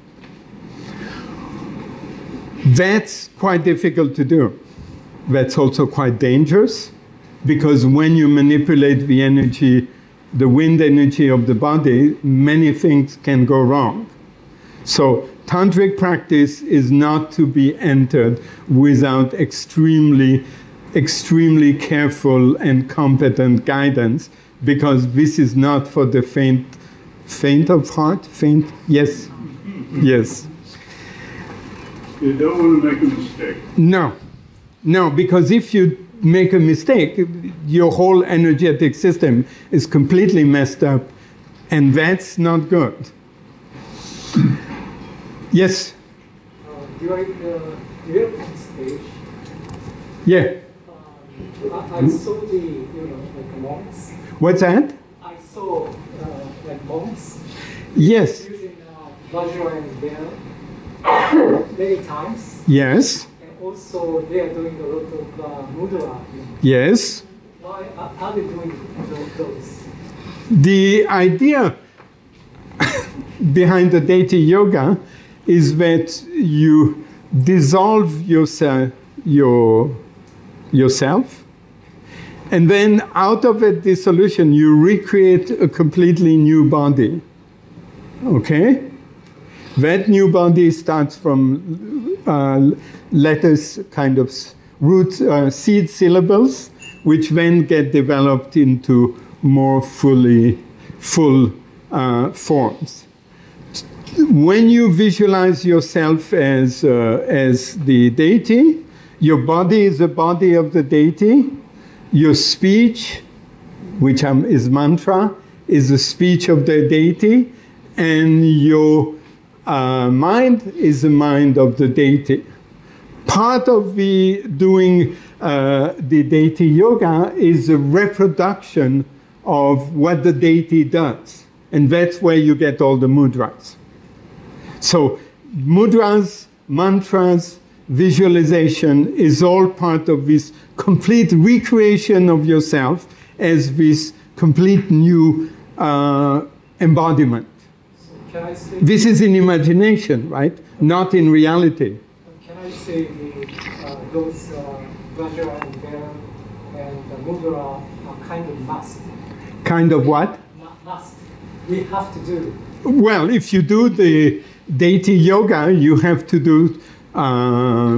That's quite difficult to do. That's also quite dangerous because when you manipulate the energy, the wind energy of the body, many things can go wrong. So, tantric practice is not to be entered without extremely, extremely careful and competent guidance because this is not for the faint, faint of heart. Faint, yes, yes. You don't want to make a mistake. No, no, because if you make a mistake, your whole energetic system is completely messed up, and that's not good. Yes. Uh, during the development stage, Yeah. um, I, I saw the you know like monks. What's that? I saw uh, like monks Yes. using uh, Vajra and Bell many times, Yes. Also they are doing a lot of uh, mudra. Yes. Why are, are they doing those? The idea behind the deity yoga is that you dissolve yourself, your, yourself, and then out of that dissolution, you recreate a completely new body. Okay? That new body starts from uh, letters, kind of root, uh, seed syllables, which then get developed into more fully full uh, forms. When you visualize yourself as, uh, as the deity, your body is the body of the deity, your speech, which um, is mantra, is the speech of the deity, and your uh, mind is the mind of the deity. Part of the doing uh, the deity yoga is a reproduction of what the deity does, and that's where you get all the mudras. So, mudras, mantras, visualization is all part of this complete recreation of yourself as this complete new uh, embodiment. Can I say? This is in imagination, right? Not in reality. Say the, uh, those uh, Vajra and Bell and the mudra are kind of must? Kind of what? Not must. We have to do. Well, if you do the deity yoga, you have to do. Uh,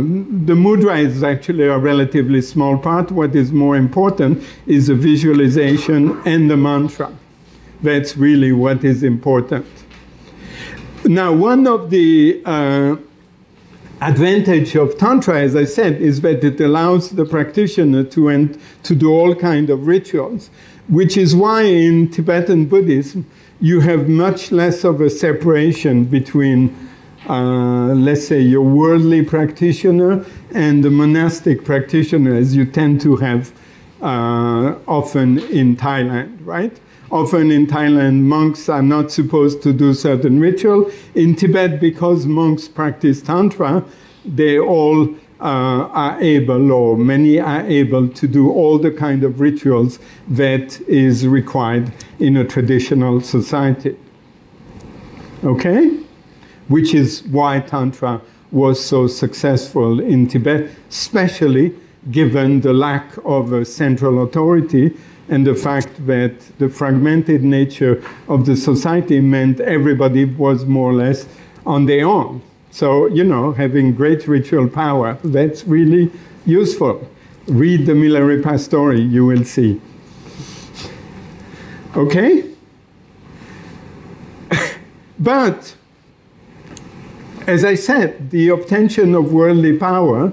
the mudra is actually a relatively small part. What is more important is the visualization and the mantra. That's really what is important. Now, one of the uh, advantage of tantra, as I said, is that it allows the practitioner to ent- to do all kind of rituals, which is why in Tibetan Buddhism you have much less of a separation between, uh, let's say, your worldly practitioner and the monastic practitioner, as you tend to have uh, often in Thailand, right? Often in Thailand, monks are not supposed to do certain ritual. In Tibet, because monks practice Tantra, they all uh, are able, or many are able, to do all the kind of rituals that is required in a traditional society. Okay? Which is why Tantra was so successful in Tibet, especially given the lack of a central authority and the fact that the fragmented nature of the society meant everybody was more or less on their own. So, you know, having great ritual power, that's really useful. Read the Milarepa story, you will see. Okay? but, as I said, the obtention of worldly power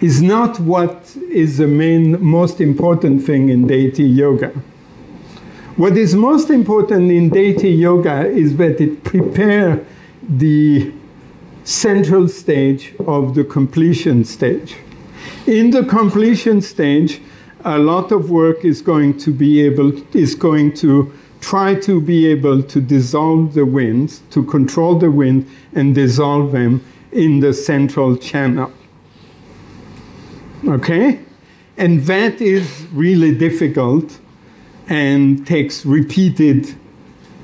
is not what is the main, most important thing in deity yoga. What is most important in deity yoga is that it prepare the central stage of the completion stage. In the completion stage, a lot of work is going to be able, is going to try to be able to dissolve the winds, to control the wind and dissolve them in the central channel. Okay? And that is really difficult and takes repeated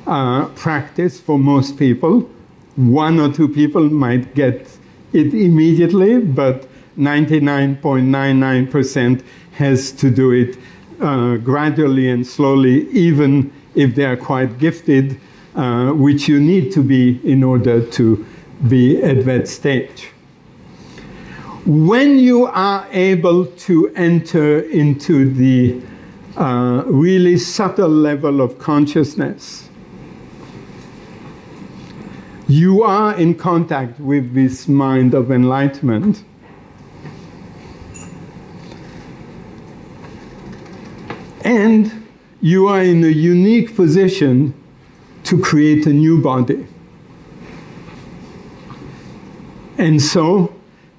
uh, practice for most people. One or two people might get it immediately, but 99.99% has to do it uh, gradually and slowly, even if they are quite gifted, uh, which you need to be in order to be at that stage. When you are able to enter into the uh, really subtle level of consciousness, you are in contact with this mind of enlightenment. And you are in a unique position to create a new body. And so,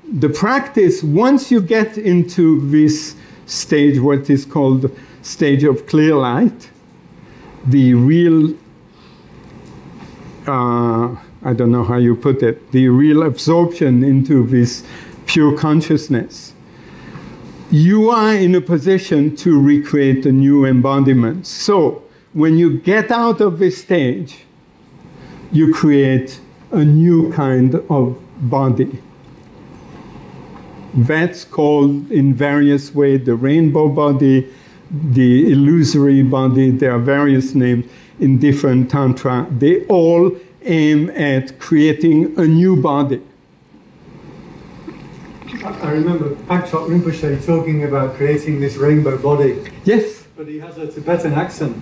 the practice, once you get into this stage, what is called stage of clear light, the real, uh, I don't know how you put it, the real absorption into this pure consciousness, you are in a position to recreate a new embodiment. So, when you get out of this stage, you create a new kind of body. That's called in various ways the rainbow body, the illusory body. There are various names in different tantra. They all aim at creating a new body. I remember Phakchok Rinpoche talking about creating this rainbow body. Yes. But he has a Tibetan accent.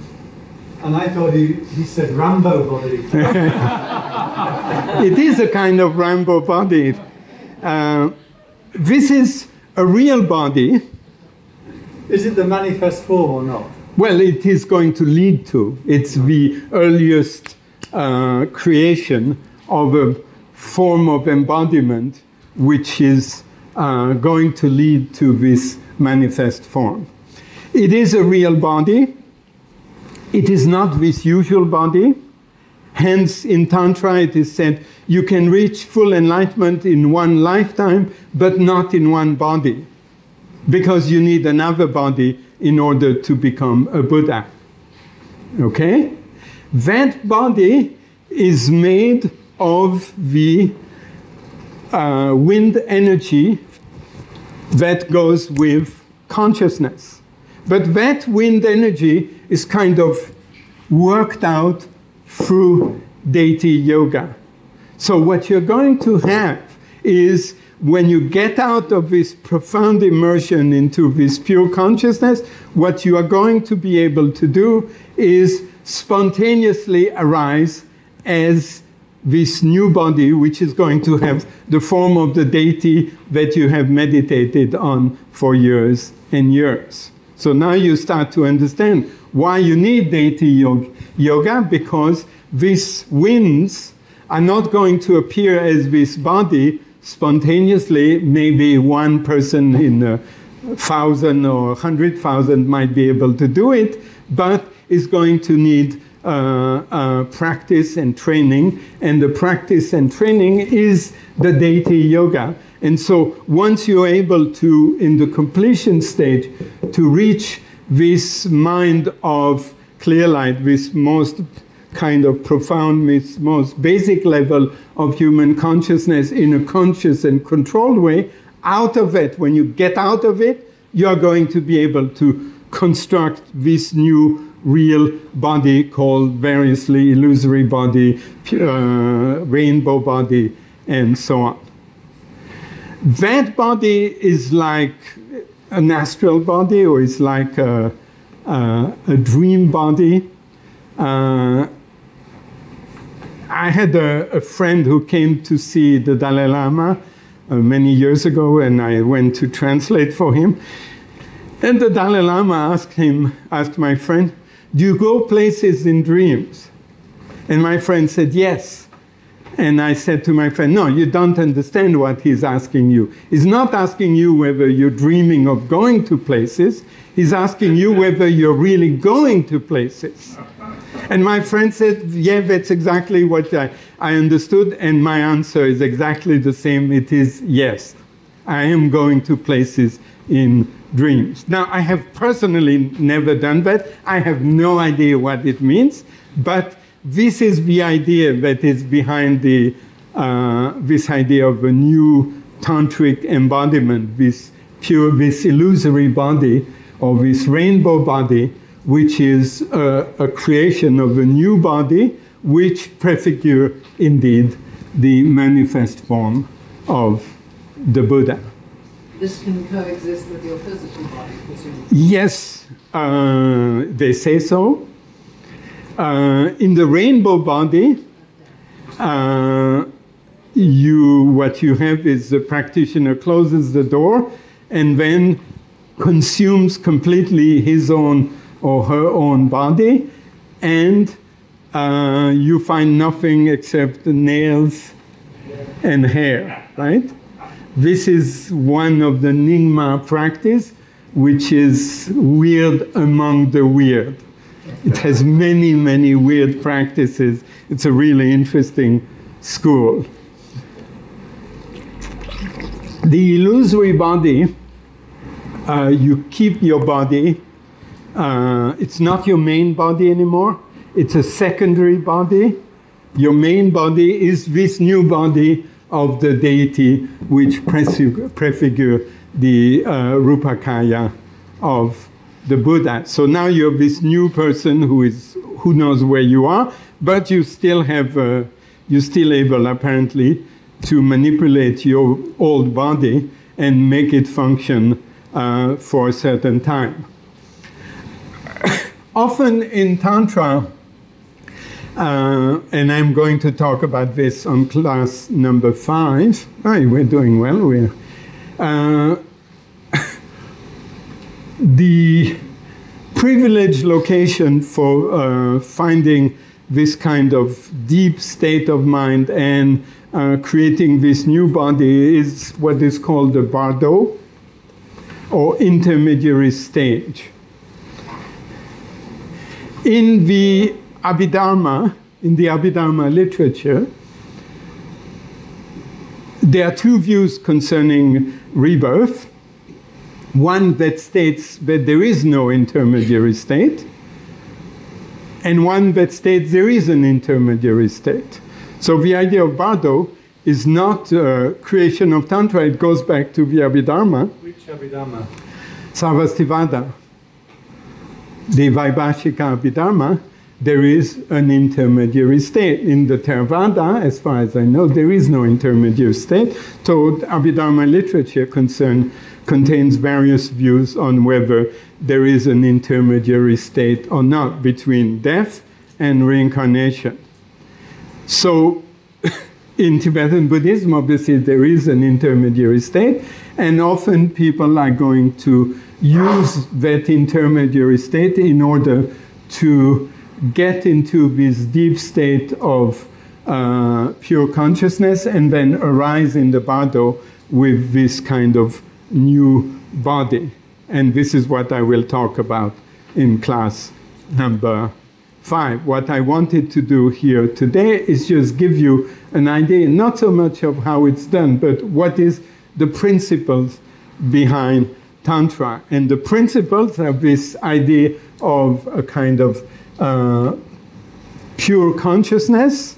And I thought he, he said Rambo body. it is a kind of rainbow body. Uh, this is a real body. Is it the manifest form or not? Well, it is going to lead to. It's the earliest uh, creation of a form of embodiment which is uh, going to lead to this manifest form. It is a real body. It is not this usual body. Hence, in Tantra, it is said you can reach full enlightenment in one lifetime, but not in one body, because you need another body in order to become a Buddha. Okay? That body is made of the uh, wind energy that goes with consciousness. But that wind energy is kind of worked out through deity yoga. So what you're going to have is when you get out of this profound immersion into this pure consciousness, what you are going to be able to do is spontaneously arise as this new body, which is going to have the form of the deity that you have meditated on for years and years. So now you start to understand why you need deity yoga, because these winds are not going to appear as this body spontaneously. Maybe one person in a thousand or a hundred thousand might be able to do it, but is going to need uh, uh, practice and training, and the practice and training is the deity yoga. And so once you're able to, in the completion stage, to reach this mind of clear light, this most kind of profound, most basic level of human consciousness in a conscious and controlled way, out of it, when you get out of it, you're going to be able to construct this new real body called variously illusory body, uh, rainbow body, and so on. That body is like an astral body or is like a, a, a dream body. Uh, I had a, a, friend who came to see the Dalai Lama uh, many years ago, and I went to translate for him. And the Dalai Lama asked him, asked my friend, Do you go places in dreams? And my friend said, Yes. And I said to my friend, No, you don't understand what he's asking you. He's not asking you whether you're dreaming of going to places, he's asking you whether you're really going to places. And my friend said, Yeah, that's exactly what I, I understood. And my answer is exactly the same. It is yes, I am going to places in dreams. Now, I have personally never done that. I have no idea what it means, but this is the idea that is behind the, uh, this idea of a new tantric embodiment, this pure, this illusory body, or this rainbow body, which is a, a creation of a new body, which prefigure indeed the manifest form of the Buddha. This can coexist with your physical body, presumably. Yes, uh, they say so. Uh, in the rainbow body, uh, you what you have is the practitioner closes the door and then consumes completely his own or her own body, and uh, you find nothing except the nails and hair, right? This is one of the Nyingma practice, which is weird among the weird. It has many, many weird practices. It's a really interesting school. The illusory body, uh, you keep your body. Uh, it's not your main body anymore. It's a secondary body. Your main body is this new body of the deity which prefigure the uh, Rupakaya of the Buddha. So now you have this new person who is who knows where you are, but you still have uh, you're still able apparently to manipulate your old body and make it function uh, for a certain time. Often in Tantra, uh, and I'm going to talk about this on class number five. Oh, we're doing well. We're, uh, the privileged location for uh, finding this kind of deep state of mind and uh, creating this new body is what is called the bardo or intermediary stage. In the Abhidharma, in the Abhidharma literature, there are two views concerning rebirth. One that states that there is no intermediary state, and one that states there is an intermediary state. So the idea of Bardo is not uh, creation of Tantra, it goes back to the Abhidharma. Which Abhidharma? Sarvastivada. The Vaibhashika Abhidharma, there is an intermediary state. In the Theravada, as far as I know, there is no intermediary state. So Abhidharma literature concern, contains various views on whether there is an intermediary state or not between death and reincarnation. So in Tibetan Buddhism, obviously, there is an intermediary state, and often people are going to use that intermediary state in order to get into this deep state of uh, pure consciousness and then arise in the bardo with this kind of new body. And this is what I will talk about in class number five. What I wanted to do here today is just give you an idea, not so much of how it's done, but what is the principles behind Tantra. And the principles are this idea of a kind of uh, pure consciousness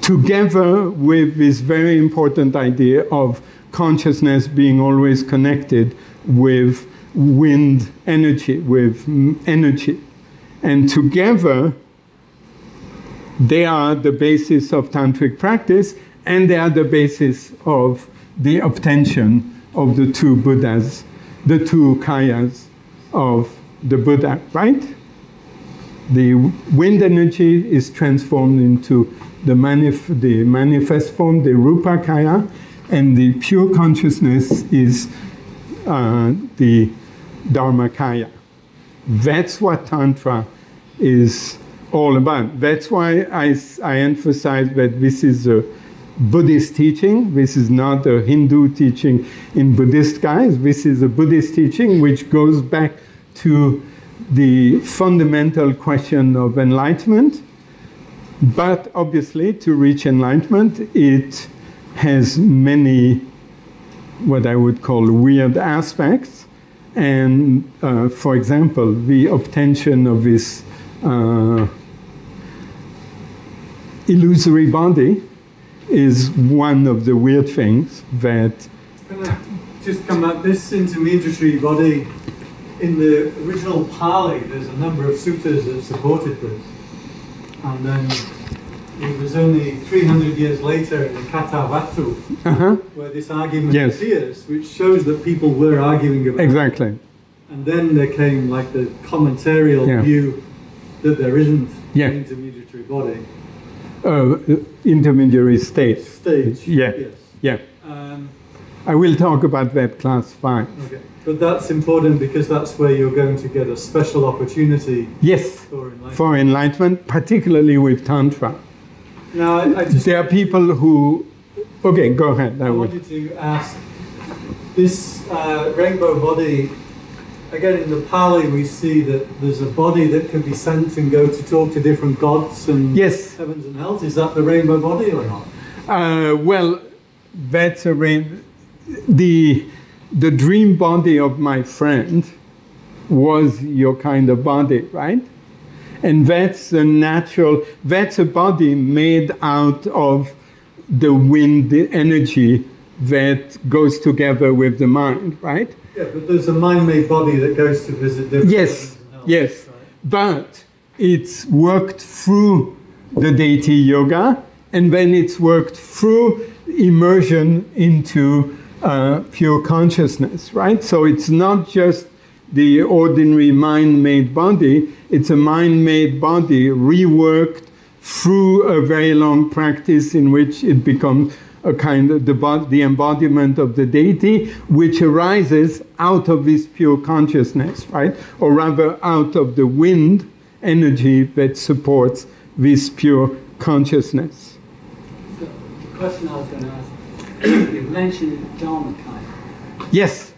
together with this very important idea of consciousness being always connected with wind energy, with energy. And together, they are the basis of tantric practice and they are the basis of the obtention of the two Buddhas, the two kayas of the Buddha, right? The wind energy is transformed into the, manif- the manifest form, the rupa kaya, and the pure consciousness is uh, the dharmakaya. That's what Tantra is all about. That's why I, I emphasize that this is a Buddhist teaching. This is not a Hindu teaching in Buddhist guise. This is a Buddhist teaching which goes back to the fundamental question of enlightenment. But obviously, to reach enlightenment, it has many what I would call weird aspects. And uh, for example, the obtention of this uh, illusory body is one of the weird things that. Can I just come back? This intermediary body, in the original Pali, there's a number of suttas that supported this. And then it was only 300 years later in the Kathavatthu Uh-huh. where this argument Yes. appears, which shows that people were arguing about it. Exactly. And then there came like the commentarial Yeah. view that there isn't Yeah. an intermediary body. Uh, intermediary state. Stage. Yeah. Yes. Yeah. Um, I will talk about that class five. okay. But that's important because that's where you're going to get a special opportunity Yes. for enlightenment. For enlightenment, particularly with Tantra. now, I, I just There are people who. Okay, go ahead. I I wanted to ask this uh, rainbow body. Again, in the Pali, we see that there's a body that can be sent and go to talk to different gods and Yes. heavens and hells. Is that the rainbow body or not? Uh, well, that's a rain. The, the dream body of my friend was your kind of body, right? And that's a natural, that's a body made out of the wind energy that goes together with the mind, right? Yeah, but there's a mind-made body that goes to visit different Yes, hells, yes. right? But it's worked through the deity yoga, and then it's worked through immersion into uh, pure consciousness, right? So it's not just the ordinary mind made body, it's a mind made body reworked through a very long practice in which it becomes a kind of the, the embodiment of the deity, which arises out of this pure consciousness, right? Or rather, out of the wind energy that supports this pure consciousness. So, the question I was going to ask, you've mentioned Dharmakaya. Yes,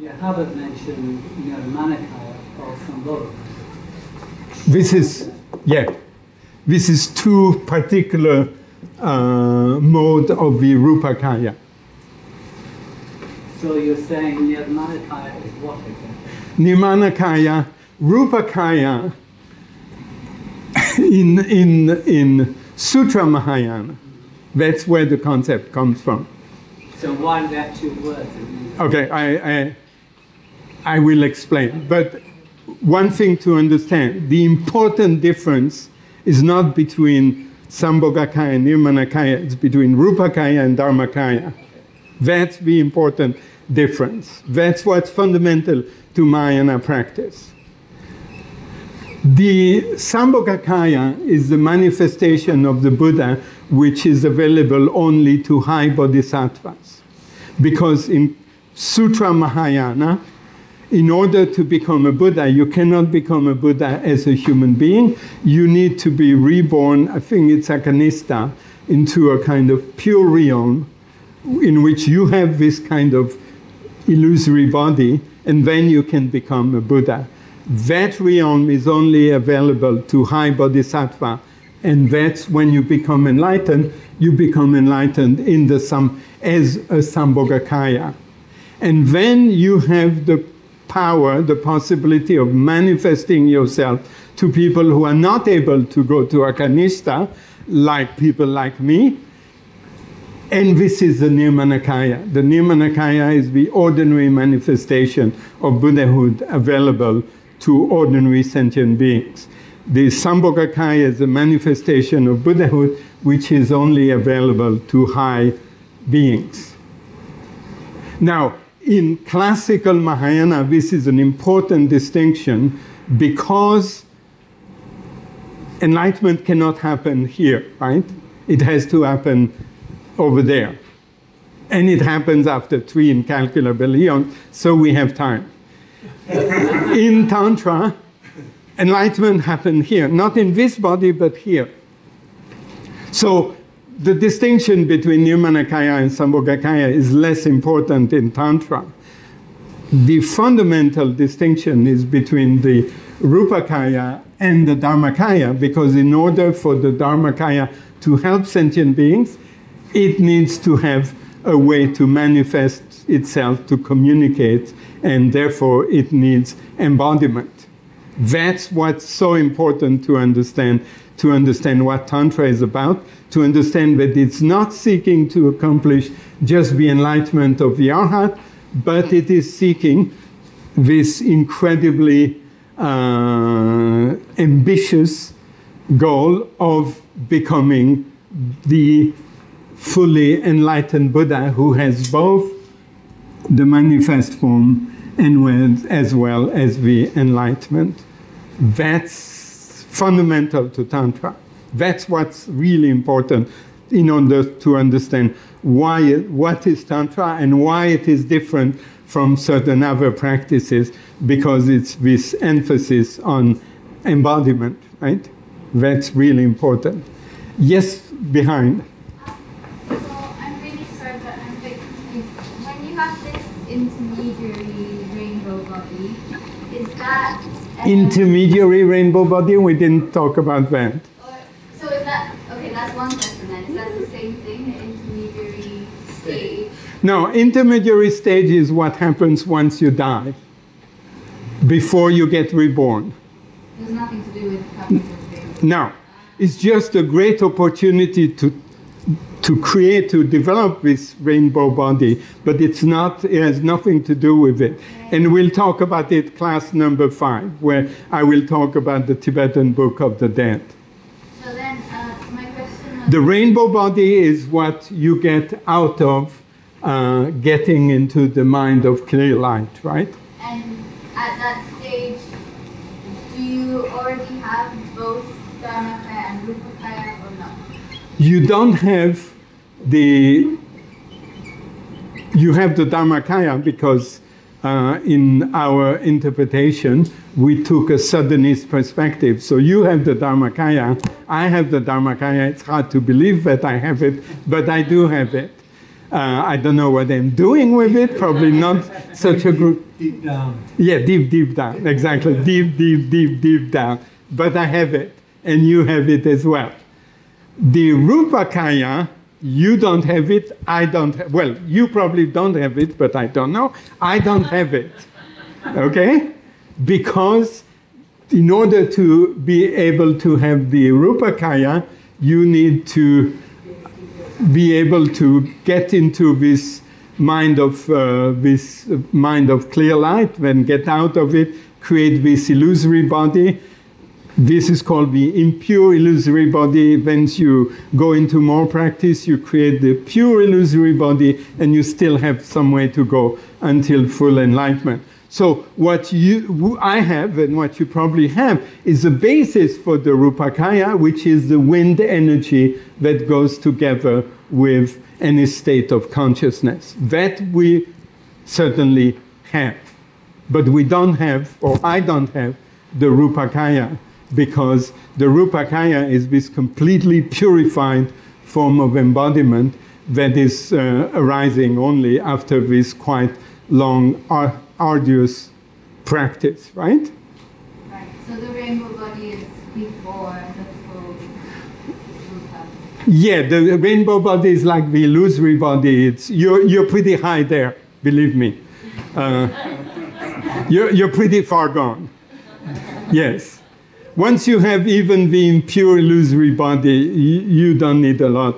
You haven't mentioned, you know, Manakaya or Sambhava. this is, yeah, this is two particular uh, mode of the Rupakaya. So you're saying Nirmanakaya is what exactly? Nirmanakaya, Rupakaya in, in, in Sutra Mahayana. That's where the concept comes from. So why that two words? Okay, I, I, I will explain. But one thing to understand the important difference is not between Sambhogakaya and Nirmanakaya, it's between Rupakaya and Dharmakaya. That's the important difference. That's what's fundamental to Mahayana practice. The Sambhogakaya is the manifestation of the Buddha, which is available only to high bodhisattvas. Because in Sutra Mahayana, in order to become a Buddha, you cannot become a Buddha as a human being. You need to be reborn, I think it's Akanishta, into a kind of pure realm in which you have this kind of illusory body, and then you can become a Buddha. That realm is only available to high bodhisattva, and that's when you become enlightened. You become enlightened in the sam as a Sambhogakaya, and then you have the power, the possibility of manifesting yourself to people who are not able to go to Akanishta, like people like me. And this is the Nirmanakaya. The Nirmanakaya is the ordinary manifestation of Buddhahood available to ordinary sentient beings. The Sambhogakaya is a manifestation of Buddhahood which is only available to high beings. Now, in classical Mahayana, this is an important distinction because enlightenment cannot happen here, right? It has to happen over there. And it happens after three incalculable eons, so we have time. in Tantra, enlightenment happened here, not in this body, but here. So the distinction between Nirmanakaya and Sambhogakaya is less important in Tantra. The fundamental distinction is between the Rupakaya and the Dharmakaya, because in order for the Dharmakaya to help sentient beings, it needs to have a way to manifest itself, to communicate, and therefore it needs embodiment. That's what's so important to understand, to understand what Tantra is about, to understand that it's not seeking to accomplish just the enlightenment of the Arhat, but it is seeking this incredibly uh, ambitious goal of becoming the fully enlightened Buddha who has both the manifest form and with, as well as the enlightenment. That's fundamental to Tantra. That's what's really important in order to understand why what is Tantra and why it is different from certain other practices because it's this emphasis on embodiment, right? That's really important. Yes, behind. So I'm really sorry, but I'm. When you have this intermediary rainbow body, is that Intermediary rainbow body, we didn't talk about that. So is that okay? That's one question then. Is that the same thing, the intermediary stage? No, intermediary stage is what happens once you die, before you get reborn. There's nothing to do with cognitive things. No, it's just a great opportunity to to create, to develop this rainbow body, but it's not, it has nothing to do with it. And we'll talk about it class number five, where I will talk about the Tibetan Book of the Dead. So then, uh, my question. The rainbow body is what you get out of uh, getting into the mind of clear light, right? And at that stage, do you already have both Dharmakaya and Rupakaya or not? You don't have the you have the Dharmakaya because uh, in our interpretation we took a Southernist perspective. So you have the Dharmakaya, I have the Dharmakaya. It's hard to believe that I have it, but I do have it. Uh, I don't know what I'm doing with it. Probably not such a group. Deep down. Yeah, deep, deep down. Exactly. Deep, deep, deep, deep down. But I have it, and you have it as well. The Rupakaya, you don't have it, I don't have, well, you probably don't have it, but I don't know. I don't have it. Okay? Because in order to be able to have the Rupakaya, you need to be able to get into this mind of uh, this mind of clear light, then get out of it, create this illusory body. This is called the impure illusory body. Once you go into more practice, you create the pure illusory body, and you still have some way to go until full enlightenment. So what you, I have and what you probably have is the basis for the Rupakaya, which is the wind energy that goes together with any state of consciousness. That we certainly have. But we don't have, or I don't have, the Rupakaya because the Rupakaya is this completely purified form of embodiment that is uh, arising only after this quite long, ar- arduous practice, right? Right. So the rainbow body is before the full Rupa. Yeah, the rainbow body is like the illusory body. It's, you're, you're pretty high there, believe me. Uh, you're, you're pretty far gone. Yes. Once you have even the impure illusory body, you, you don't need a lot,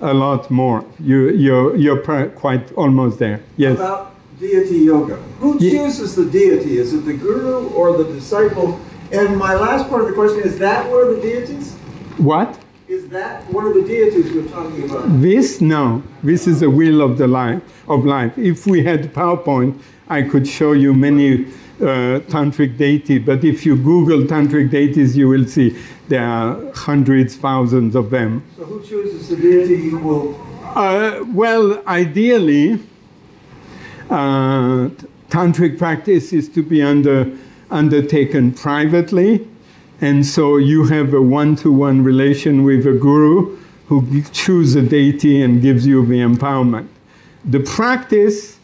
a lot more. You, you're, you're quite almost there. Yes. About deity yoga. Who chooses the deity? Is it the guru or the disciple? And my last part of the question is that one of the deities? What? Is that one of the deities we're talking about? This? No. This is the wheel of the life of life. If we had PowerPoint, I could show you many uh, tantric deity. But if you Google tantric deities, you will see there are hundreds, thousands of them. So who chooses the deity you will Uh, well, ideally, uh, tantric practice is to be under, undertaken privately, and so you have a one-to-one relation with a guru who chooses a deity and gives you the empowerment. The practice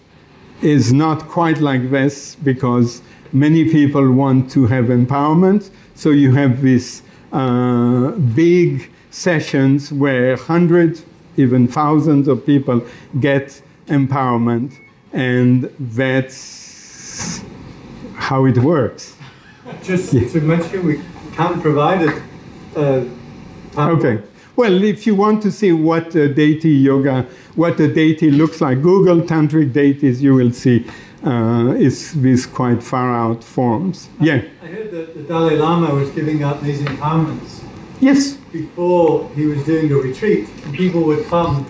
is not quite like this because many people want to have empowerment. So you have these uh, big sessions where hundreds, even thousands of people get empowerment, and that's how it works. Just to mention, we can't provide it. Uh, Okay. Well, if you want to see what a deity yoga, what a deity looks like, Google tantric deities, you will see uh, it's these quite far out forms. Yeah. I heard that the Dalai Lama was giving out these empowerments Yes. before he was doing a retreat, and people would come,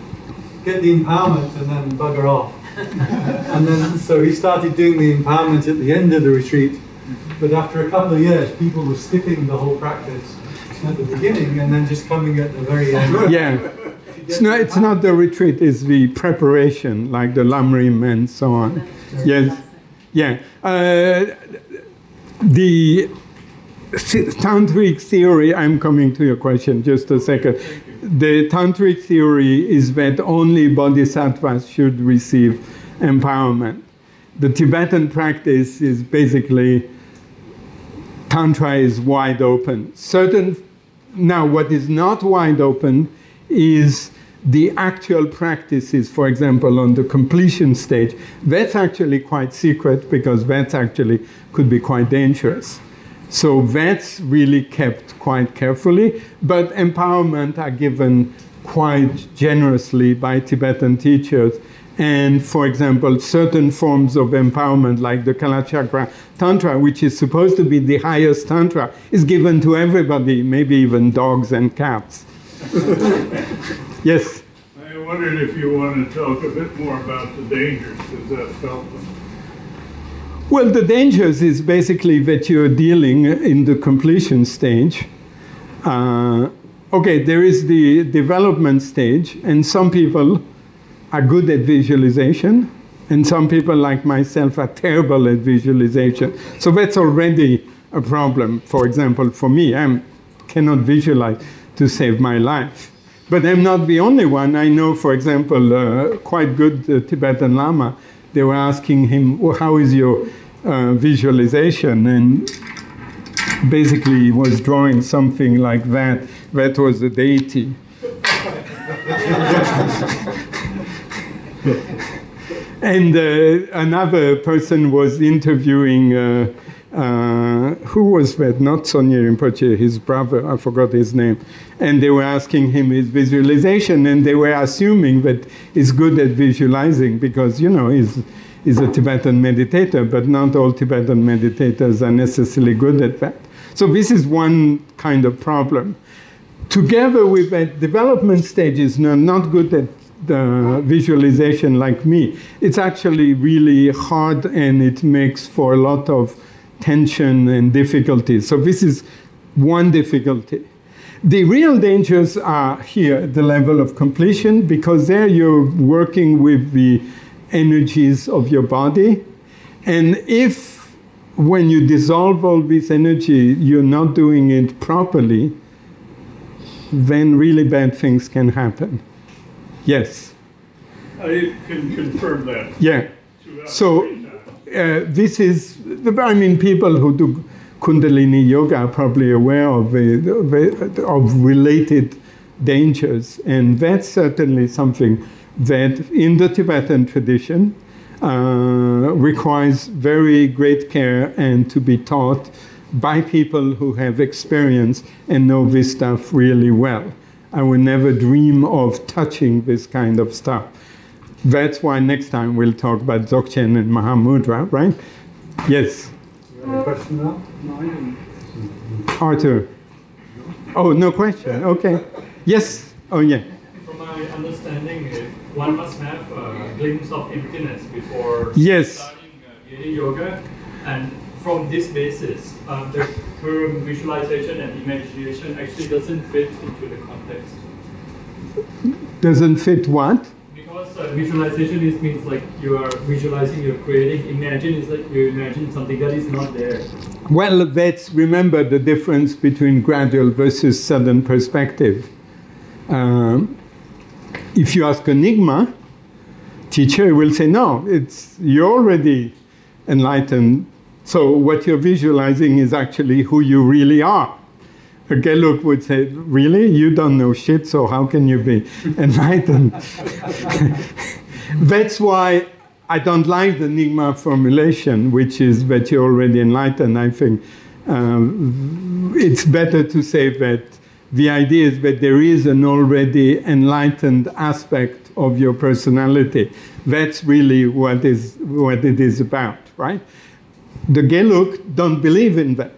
get the empowerment, and then bugger off. and then, so he started doing the empowerment at the end of the retreat. But after a couple of years, people were skipping the whole practice at the beginning and then just coming at the very end. Yeah. It's not, it's not the retreat, it's the preparation, like the Lamrim and so on. Yes. Yeah. Uh, the tantric theory, I'm coming to your question just a second. The tantric theory is that only bodhisattvas should receive empowerment. The Tibetan practice is basically tantra is wide open. Certain now what is not wide open is the actual practices, for example, on the completion stage. That's actually quite secret because that's actually could be quite dangerous. So that's really kept quite carefully, but empowerment are given quite generously by Tibetan teachers. And for example, certain forms of empowerment, like the Kalachakra Tantra, which is supposed to be the highest Tantra, is given to everybody, maybe even dogs and cats. yes? I wondered if you want to talk a bit more about the dangers, because that felt them. Well, the dangers is basically that you're dealing in the completion stage. Uh, okay, there is the development stage, and some people are good at visualization, and some people, like myself, are terrible at visualization. So that's already a problem. For example, for me, I cannot visualize to save my life. But I'm not the only one. I know, for example, uh, quite good uh, Tibetan Lama. They were asking him, well, "How is your uh, visualization?" And basically, he was drawing something like that. That was a deity. and uh, another person was interviewing. Uh, uh, who was that? Not Tsoknyi Rinpoche, his brother, I forgot his name. And they were asking him his visualization, and they were assuming that he's good at visualizing because, you know, he's, a Tibetan meditator, but not all Tibetan meditators are necessarily good at that. So, this is one kind of problem. Together with that development stages, no, not good at the visualization like me, it's actually really hard and it makes for a lot of tension and difficulties. So this is one difficulty. The real dangers are here the level of completion because there you're working with the energies of your body. And if when you dissolve all this energy, you're not doing it properly, then really bad things can happen. Yes. I can confirm that. Yeah. So uh, this is, the, I mean, people who do Kundalini yoga are probably aware of, the, of related dangers, and that's certainly something that in the Tibetan tradition uh, requires very great care and to be taught by people who have experience and know this stuff really well. I would never dream of touching this kind of stuff. That's why next time we'll talk about Dzogchen and Mahamudra, right? Yes, Any question now? Arthur. Oh, no question. Okay. Yes. Oh, yeah. From my understanding, uh, one must have a glimpse of emptiness before Yes. starting uh, yoga. And from this basis, um, the term visualization and imagination actually doesn't fit into the context. Doesn't fit what? Because uh, visualization is means like you are visualizing, you're creating. Imagine is like you imagine something that is not there. Well, let's remember the difference between gradual versus sudden perspective. Um, if you ask a Nyingma, teacher will say, no, it's, you're already enlightened. So what you're visualizing is actually who you really are. A Geluk would say, really? You don't know shit, so how can you be enlightened? That's why I don't like the Nyingma formulation, which is that you're already enlightened. I think um, it's better to say that the idea is that there is an already enlightened aspect of your personality. That's really what is what it is about, right? The Geluk don't believe in that,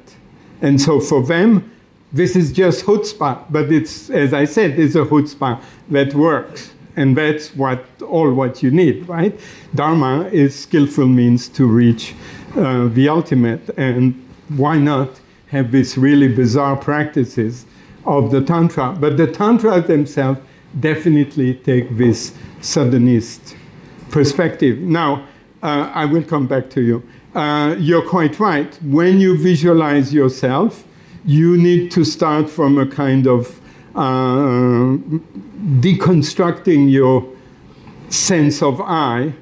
and so for them, this is just chutzpah. But it's, as I said, it's a chutzpah that works, and that's what all what you need, right? Dharma is skillful means to reach uh, the ultimate, and why not have these really bizarre practices of the tantra? But the tantra themselves definitely take this suddenist perspective. Now, uh, I will come back to you. Uh, you're quite right. When you visualize yourself, you need to start from a kind of uh, deconstructing your sense of I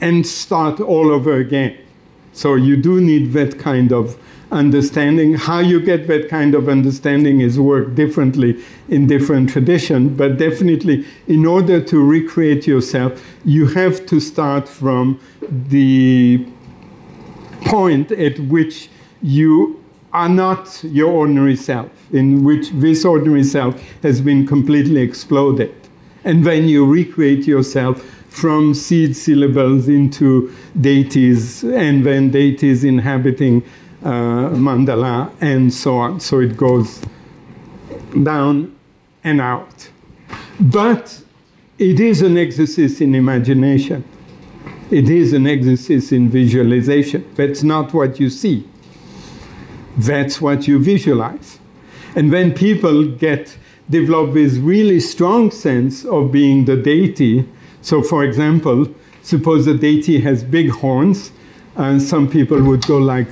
and start all over again. So you do need that kind of understanding. How you get that kind of understanding is worked differently in different traditions, but definitely in order to recreate yourself, you have to start from the point at which you are not your ordinary self, in which this ordinary self has been completely exploded. And then you recreate yourself from seed syllables into deities, and then deities inhabiting uh, mandala, and so on. So it goes down and out. But it is an exercise in imagination. It is an exercise in visualization. That's not what you see. That's what you visualize. And when people get develop this really strong sense of being the deity, so for example, suppose the deity has big horns, and some people would go like